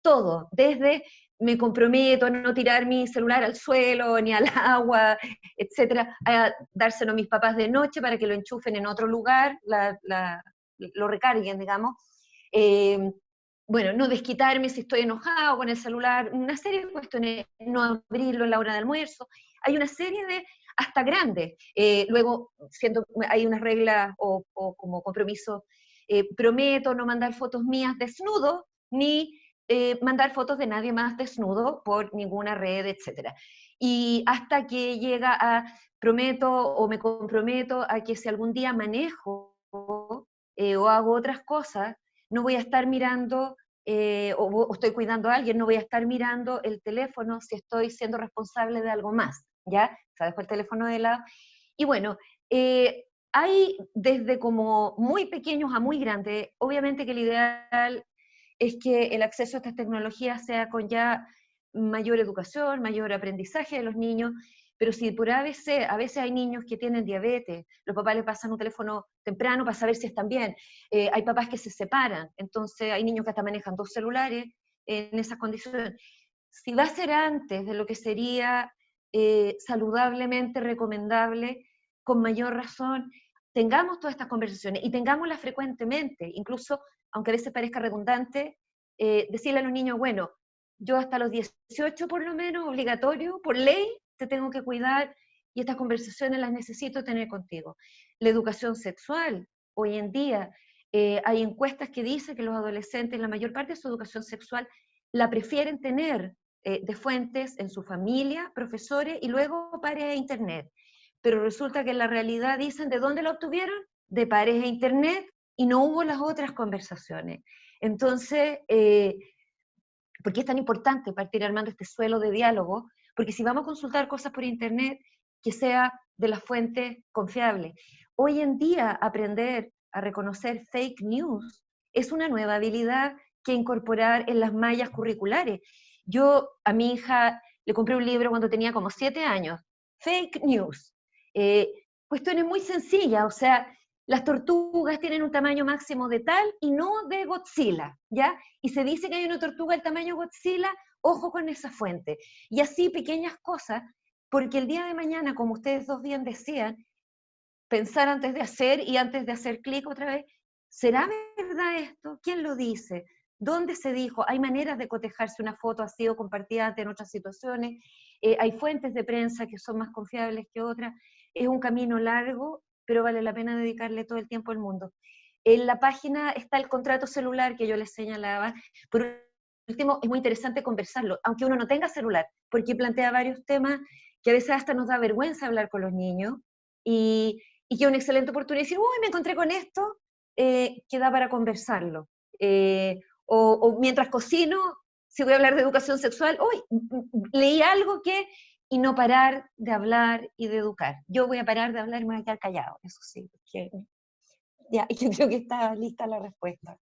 todo, desde me comprometo a no tirar mi celular al suelo ni al agua, etcétera, a dárselo a mis papás de noche para que lo enchufen en otro lugar, lo recarguen, digamos. Eh, bueno, no desquitarme si estoy enojado con el celular, una serie de cuestiones, no abrirlo en la hora de almuerzo. Hay una serie de, hasta grandes. Eh, luego, siendo, hay unas reglas o, como compromiso, eh, prometo no mandar fotos mías desnudo, ni eh, mandar fotos de nadie más desnudo por ninguna red, etc. Y hasta que llega a, prometo o me comprometo a que si algún día manejo eh, o hago otras cosas, no voy a estar mirando o, estoy cuidando a alguien, no voy a estar mirando el teléfono si estoy siendo responsable de algo más, ¿ya? O sea, dejo el teléfono de lado. Y bueno, hay desde como muy pequeños a muy grandes, obviamente que el ideal es que el acceso a estas tecnologías sea con ya mayor educación, mayor aprendizaje de los niños, pero si por ABC, a veces hay niños que tienen diabetes, los papás les pasan un teléfono temprano para saber si están bien, eh, hay papás que se separan, entonces hay niños que hasta manejan dos celulares en esas condiciones. Si va a ser antes de lo que sería eh, saludablemente recomendable, con mayor razón, tengamos todas estas conversaciones y tengámoslas frecuentemente, incluso aunque a veces parezca redundante, eh, decirle a los niños, bueno, yo hasta los 18 por lo menos, obligatorio, por ley, te tengo que cuidar y estas conversaciones las necesito tener contigo. La educación sexual, hoy en día eh, hay encuestas que dicen que los adolescentes, la mayor parte de su educación sexual, la prefieren tener eh, de fuentes en su familia, profesores y luego pares de internet. Pero resulta que en la realidad dicen, ¿de dónde la obtuvieron? De pares de internet y no hubo las otras conversaciones. Entonces, eh, ¿por qué es tan importante partir armando este suelo de diálogo? Porque si vamos a consultar cosas por Internet, que sea de la fuente confiable. Hoy en día, aprender a reconocer fake news es una nueva habilidad que incorporar en las mallas curriculares. Yo a mi hija le compré un libro cuando tenía como siete años, Fake News. Eh, cuestiones muy sencillas, o sea, las tortugas tienen un tamaño máximo de tal y no de Godzilla, ¿ya? Y se dice que hay una tortuga del tamaño Godzilla, ojo con esa fuente. Y así pequeñas cosas, porque el día de mañana, como ustedes dos bien decían, pensar antes de hacer y antes de hacer clic otra vez, ¿será verdad esto? ¿Quién lo dice? ¿Dónde se dijo? Hay maneras de cotejarse una foto así o compartida en otras situaciones. Eh, hay fuentes de prensa que son más confiables que otras. Es un camino largo pero vale la pena dedicarle todo el tiempo al mundo. En la página está el contrato celular que yo les señalaba. Por último, es muy interesante conversarlo, aunque uno no tenga celular, porque plantea varios temas que a veces hasta nos da vergüenza hablar con los niños y, que es una excelente oportunidad de decir, uy, me encontré con esto, eh, queda para conversarlo. Eh, o, mientras cocino, si voy a hablar de educación sexual, hoy leí algo que, y no parar de hablar y de educar. Yo voy a parar de hablar y me voy a quedar callado, eso sí, ya, (laughs) yo creo que está lista la respuesta.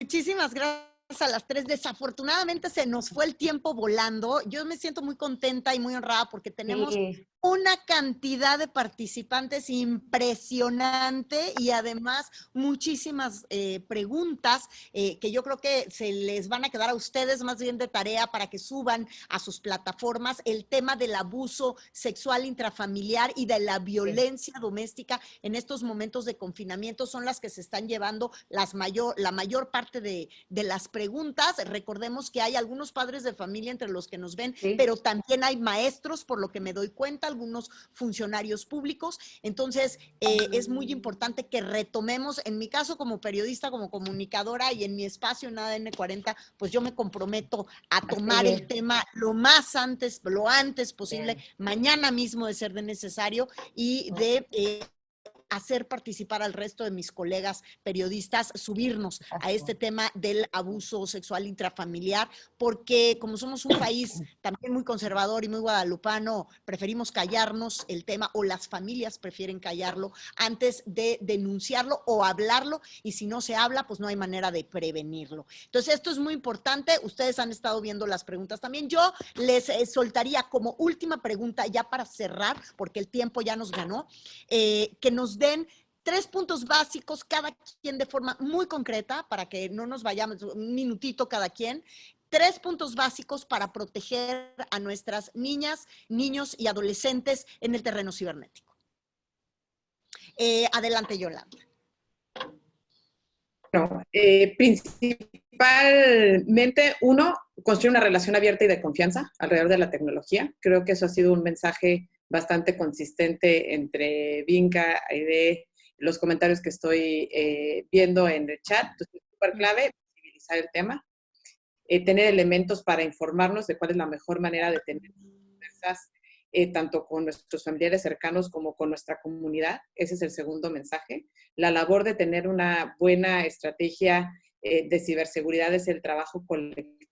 Muchísimas gracias a las tres. Desafortunadamente se nos fue el tiempo volando. Yo me siento muy contenta y muy honrada porque tenemos una cantidad de participantes impresionante y además muchísimas eh, preguntas eh, que yo creo que se les van a quedar a ustedes más bien de tarea para que suban a sus plataformas el tema del abuso sexual intrafamiliar y de la violencia doméstica en estos momentos de confinamiento son las que se están llevando las mayor, la mayor parte de, de las preguntas. Recordemos que hay algunos padres de familia entre los que nos ven, pero también hay maestros, por lo que me doy cuenta, algunos funcionarios públicos. Entonces, eh, es muy importante que retomemos, en mi caso como periodista, como comunicadora y en mi espacio en ADN 40, pues yo me comprometo a tomar el tema lo más antes, lo antes posible, mañana mismo de ser de necesario y de... Eh, hacer participar al resto de mis colegas periodistas, subirnos a este tema del abuso sexual intrafamiliar, porque como somos un país (clears throat) también muy conservador y muy guadalupano, preferimos callarnos el tema o las familias prefieren callarlo antes de denunciarlo o hablarlo y si no se habla, pues no hay manera de prevenirlo. Entonces, esto es muy importante. Ustedes han estado viendo las preguntas también. Yo les eh, soltaría como última pregunta ya para cerrar, porque el tiempo ya nos ganó, eh, que nos den tres puntos básicos, cada quien de forma muy concreta, para que no nos vayamos un minutito cada quien, tres puntos básicos para proteger a nuestras niñas, niños y adolescentes en el terreno cibernético. Eh, adelante, Yolanda. Eh, principalmente, uno, construir una relación abierta y de confianza alrededor de la tecnología. Creo que eso ha sido un mensaje bastante consistente entre Vinca, de los comentarios que estoy eh, viendo en el chat. Entonces, es súper clave visibilizar el tema, eh, tener elementos para informarnos de cuál es la mejor manera de tener conversas, eh, tanto con nuestros familiares cercanos como con nuestra comunidad. Ese es el segundo mensaje. La labor de tener una buena estrategia de ciberseguridad es el trabajo colectivo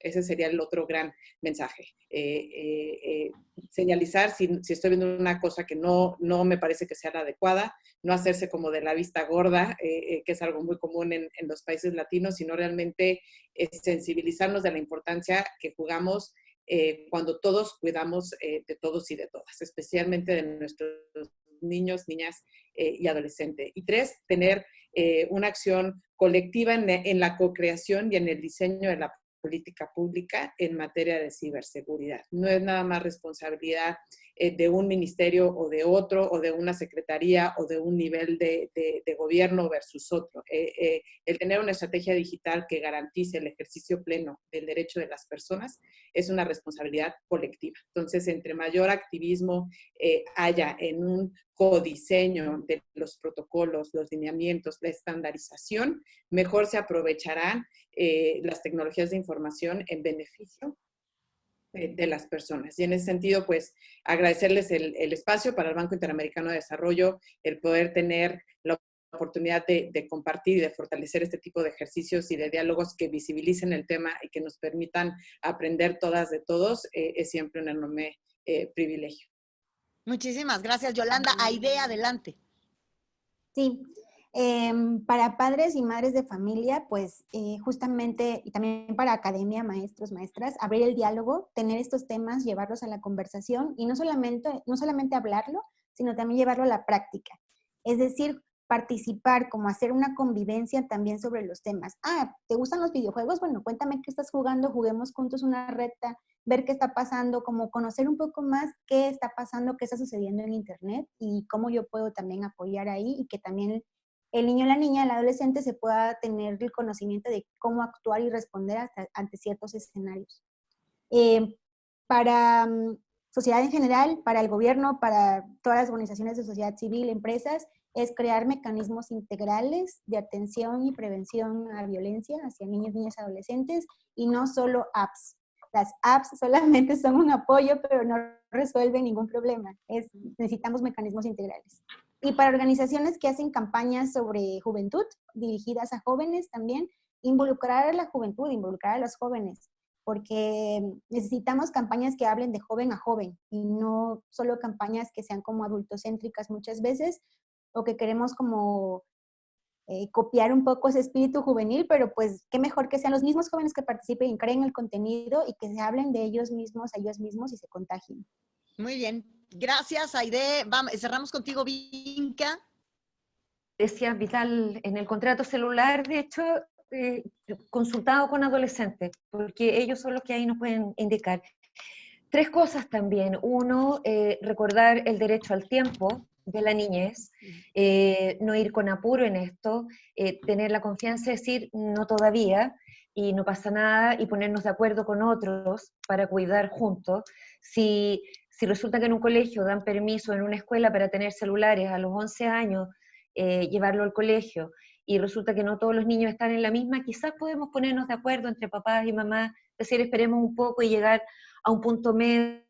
ese sería el otro gran mensaje. Eh, eh, eh, señalizar si, estoy viendo una cosa que no, no me parece que sea la adecuada, no hacerse como de la vista gorda, que es algo muy común en, en los países latinos, sino realmente sensibilizarnos de la importancia que jugamos cuando todos cuidamos de todos y de todas, especialmente de nuestros niños, niñas y adolescentes. Y tres, tener una acción colectiva en, en la co-creación y en el diseño de la política pública en materia de ciberseguridad. No es nada más responsabilidad eh, de un ministerio o de otro, o de una secretaría o de un nivel de, gobierno versus otro. Eh, eh, el tener una estrategia digital que garantice el ejercicio pleno del derecho de las personas es una responsabilidad colectiva. Entonces, entre mayor activismo haya en un codiseño de los protocolos, los lineamientos, la estandarización, mejor se aprovecharán las tecnologías de información en beneficio de, las personas. Y en ese sentido, pues agradecerles el, espacio para el Banco Interamericano de Desarrollo, el poder tener la oportunidad de, compartir y de fortalecer este tipo de ejercicios y de diálogos que visibilicen el tema y que nos permitan aprender todas de todos, eh, es siempre un enorme eh, privilegio. Muchísimas gracias, Yolanda. Aide, adelante. Sí, Em, para padres y madres de familia, pues eh, justamente, y también para academia, maestros, maestras, abrir el diálogo, tener estos temas, llevarlos a la conversación y no solamente, no solamente hablarlo, sino también llevarlo a la práctica. Es decir, participar, como hacer una convivencia también sobre los temas. Ah, ¿te gustan los videojuegos? Bueno, cuéntame qué estás jugando, juguemos juntos una recta, ver qué está pasando, como conocer un poco más qué está pasando, qué está sucediendo en Internet y cómo yo puedo también apoyar ahí y que también el niño, la niña, el adolescente se pueda tener el conocimiento de cómo actuar y responder ante ciertos escenarios. Eh, para mm, sociedad en general, para el gobierno, para todas las organizaciones de sociedad civil, empresas, es crear mecanismos integrales de atención y prevención a violencia hacia niños, niñas y adolescentes y no solo apps. Las apps (laughs) solamente son un apoyo, pero no resuelven ningún problema. Es, necesitamos mecanismos integrales. Y para organizaciones que hacen campañas sobre juventud, dirigidas a jóvenes también, involucrar a la juventud, involucrar a los jóvenes, porque necesitamos campañas que hablen de joven a joven y no solo campañas que sean como adultocéntricas muchas veces o que queremos como eh, copiar un poco ese espíritu juvenil, pero pues qué mejor que sean los mismos jóvenes que participen y creen el contenido y que se hablen de ellos mismos, a ellos mismos y se contagien. Muy bien. Gracias, Aide. Cerramos contigo, Vinca. Decía Vital, en el contrato celular, de hecho, eh, consultado con adolescentes, porque ellos son los que ahí nos pueden indicar. Tres cosas también. Uno, eh, recordar el derecho al tiempo, de la niñez, eh, no ir con apuro en esto, tener la confianza de decir no todavía y no pasa nada y ponernos de acuerdo con otros para cuidar juntos. Si, si resulta que en un colegio dan permiso en una escuela para tener celulares a los 11 años, eh, llevarlo al colegio y resulta que no todos los niños están en la misma, quizás podemos ponernos de acuerdo entre papás y mamás, decir esperemos un poco y llegar a un punto medio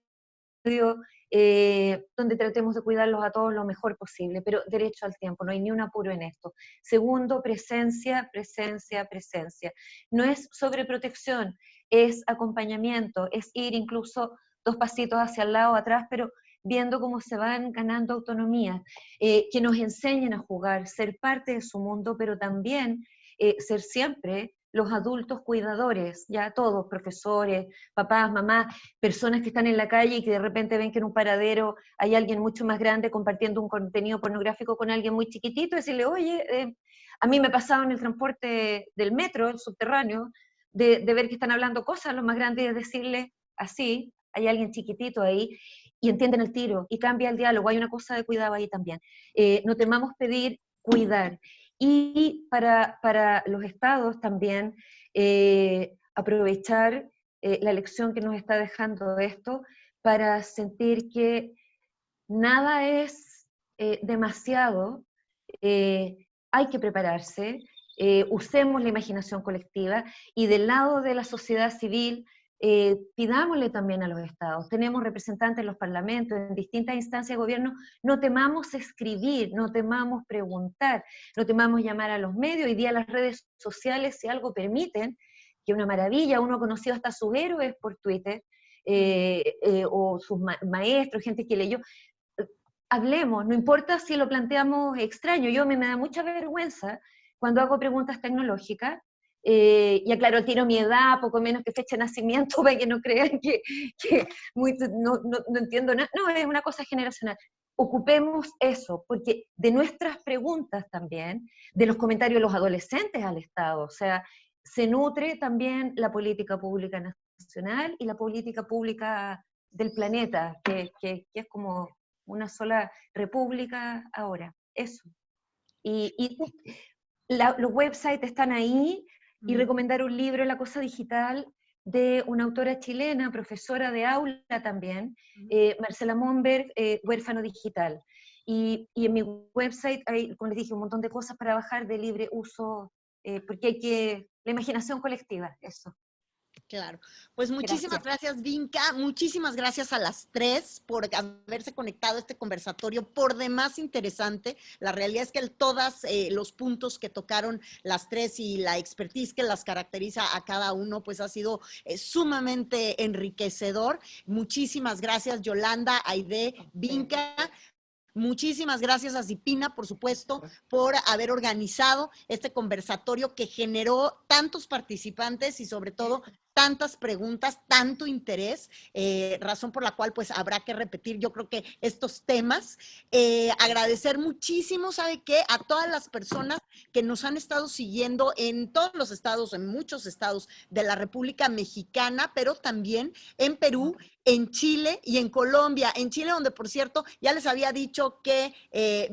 eh, donde tratemos de cuidarlos a todos lo mejor posible, pero derecho al tiempo, no hay ni un apuro en esto. Segundo, presencia, presencia, presencia. No es sobreprotección, es acompañamiento, es ir incluso dos pasitos hacia el lado, atrás, pero viendo cómo se van ganando autonomía, eh, que nos enseñen a jugar, ser parte de su mundo, pero también eh, ser siempre los adultos cuidadores, ya todos, profesores, papás, mamás, personas que están en la calle y que de repente ven que en un paradero hay alguien mucho más grande compartiendo un contenido pornográfico con alguien muy chiquitito, decirle, oye, eh, a mí me ha pasado en el transporte del metro, el subterráneo, de, ver que están hablando cosas los más grandes y decirle así, hay alguien chiquitito ahí, y entienden el tiro, y cambia el diálogo, hay una cosa de cuidado ahí también. Eh, no temamos pedir cuidar. Y para, para los estados también eh, aprovechar eh, la lección que nos está dejando esto para sentir que nada es eh, demasiado, hay que prepararse, usemos la imaginación colectiva y del lado de la sociedad civil eh, pidámosle también a los estados, tenemos representantes en los parlamentos, en distintas instancias de gobierno, no temamos escribir, no temamos preguntar, no temamos llamar a los medios, hoy día las redes sociales, si algo permiten, que una maravilla, uno ha conocido hasta sus héroes por Twitter, eh, eh, o sus maestros, gente que leyó, hablemos, no importa si lo planteamos extraño, yo me, me da mucha vergüenza cuando hago preguntas tecnológicas, eh, y aclaro, tiro mi edad, poco menos que fecha de nacimiento, (laughs) para que no crean que, no, no, entiendo nada. No, es una cosa generacional. Ocupemos eso, porque de nuestras preguntas también, de los comentarios de los adolescentes al Estado, o sea, se nutre también la política pública nacional y la política pública del planeta, que, que, es como una sola república ahora. Eso. Y, y los websites están ahí, y recomendar un libro, La Cosa Digital, de una autora chilena, profesora de aula también, eh, Marcela Monberg, eh, Huérfano Digital. Y, y, en mi website hay, como les dije, un montón de cosas para bajar de libre uso, eh, porque hay que, la imaginación colectiva, eso. Claro. Pues muchísimas gracias. Vinca. Muchísimas gracias a las tres por haberse conectado a este conversatorio por demás interesante. La realidad es que todos eh, los puntos que tocaron las tres y la expertise que las caracteriza a cada uno, pues ha sido eh, sumamente enriquecedor. Muchísimas gracias, Yolanda, Aide, Vinca. Muchísimas gracias a Zipina, por supuesto, por haber organizado este conversatorio que generó tantos participantes y sobre todo tantas preguntas, tanto interés, eh, razón por la cual pues habrá que repetir yo creo que estos temas. Eh, agradecer muchísimo, ¿sabe qué? A todas las personas que nos han estado siguiendo en todos los estados, en muchos estados de la República Mexicana, pero también en Perú, en Chile y en Colombia. En Chile, donde por cierto, ya les había dicho que, eh,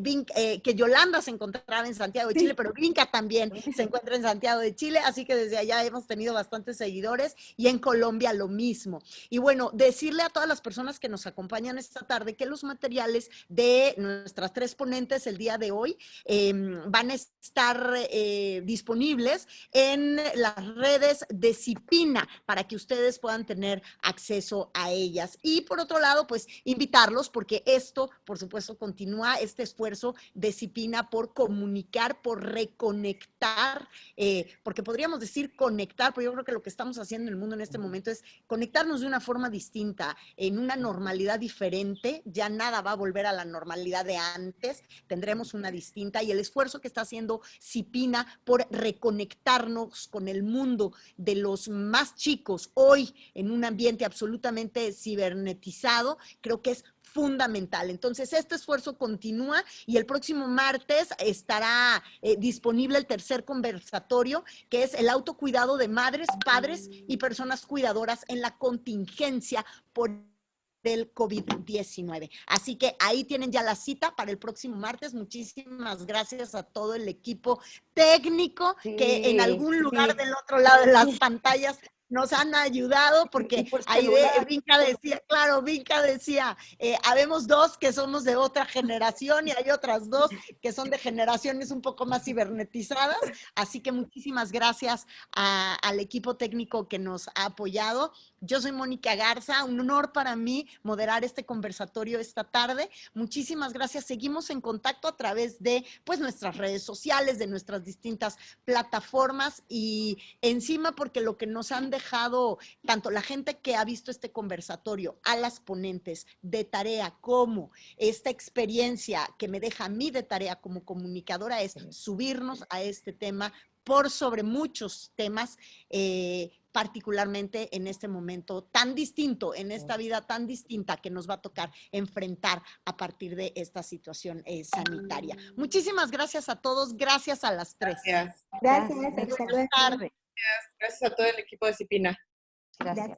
que Yolanda se encontraba en Santiago de Chile, pero Vinca también se encuentra en Santiago de Chile, así que desde allá hemos tenido bastantes seguidores y en Colombia lo mismo. Y bueno, decirle a todas las personas que nos acompañan esta tarde que los materiales de nuestras tres ponentes el día de hoy em, van a estar eh, disponibles en las redes de Cipina para que ustedes puedan tener acceso a ellas. Y por otro lado, pues invitarlos porque esto, por supuesto, continúa este esfuerzo de Cipina por comunicar, por reconectar, eh, porque podríamos decir conectar, pero yo creo que lo que estamos haciendo en el mundo en este momento es conectarnos de una forma distinta, en una normalidad diferente, ya nada va a volver a la normalidad de antes, tendremos una distinta y el esfuerzo que está haciendo Cipina por reconectarnos con el mundo de los más chicos hoy en un ambiente absolutamente cibernetizado, creo que es fundamental. Entonces, este esfuerzo continúa y el próximo martes estará eh, disponible el tercer conversatorio, que es el autocuidado de madres, padres y personas cuidadoras en la contingencia por del COVID-19. Así que ahí tienen ya la cita para el próximo martes. Muchísimas gracias a todo el equipo técnico que en algún lugar del otro lado de las pantallas nos han ayudado porque ahí Vinca decía, claro, Vinca decía, eh, habemos dos que somos de otra generación y hay otras dos que son de generaciones un poco más cibernetizadas, así que muchísimas gracias al equipo técnico que nos ha apoyado. Yo soy Mónica Garza, un honor para mí moderar este conversatorio esta tarde. Muchísimas gracias. Seguimos en contacto a través de pues nuestras redes sociales, de nuestras distintas plataformas y encima porque lo que nos han dejado tanto la gente que ha visto este conversatorio, a las ponentes de tarea, como esta experiencia que me deja a mí de tarea como comunicadora es subirnos a este tema por sobre muchos temas, eh, particularmente en este momento tan distinto, en esta vida tan distinta que nos va a tocar enfrentar a partir de esta situación eh, sanitaria. Muchísimas gracias a todos, gracias a las tres. Gracias. Gracias. Buenas tardes. Gracias a todo el equipo de Cipina. Gracias.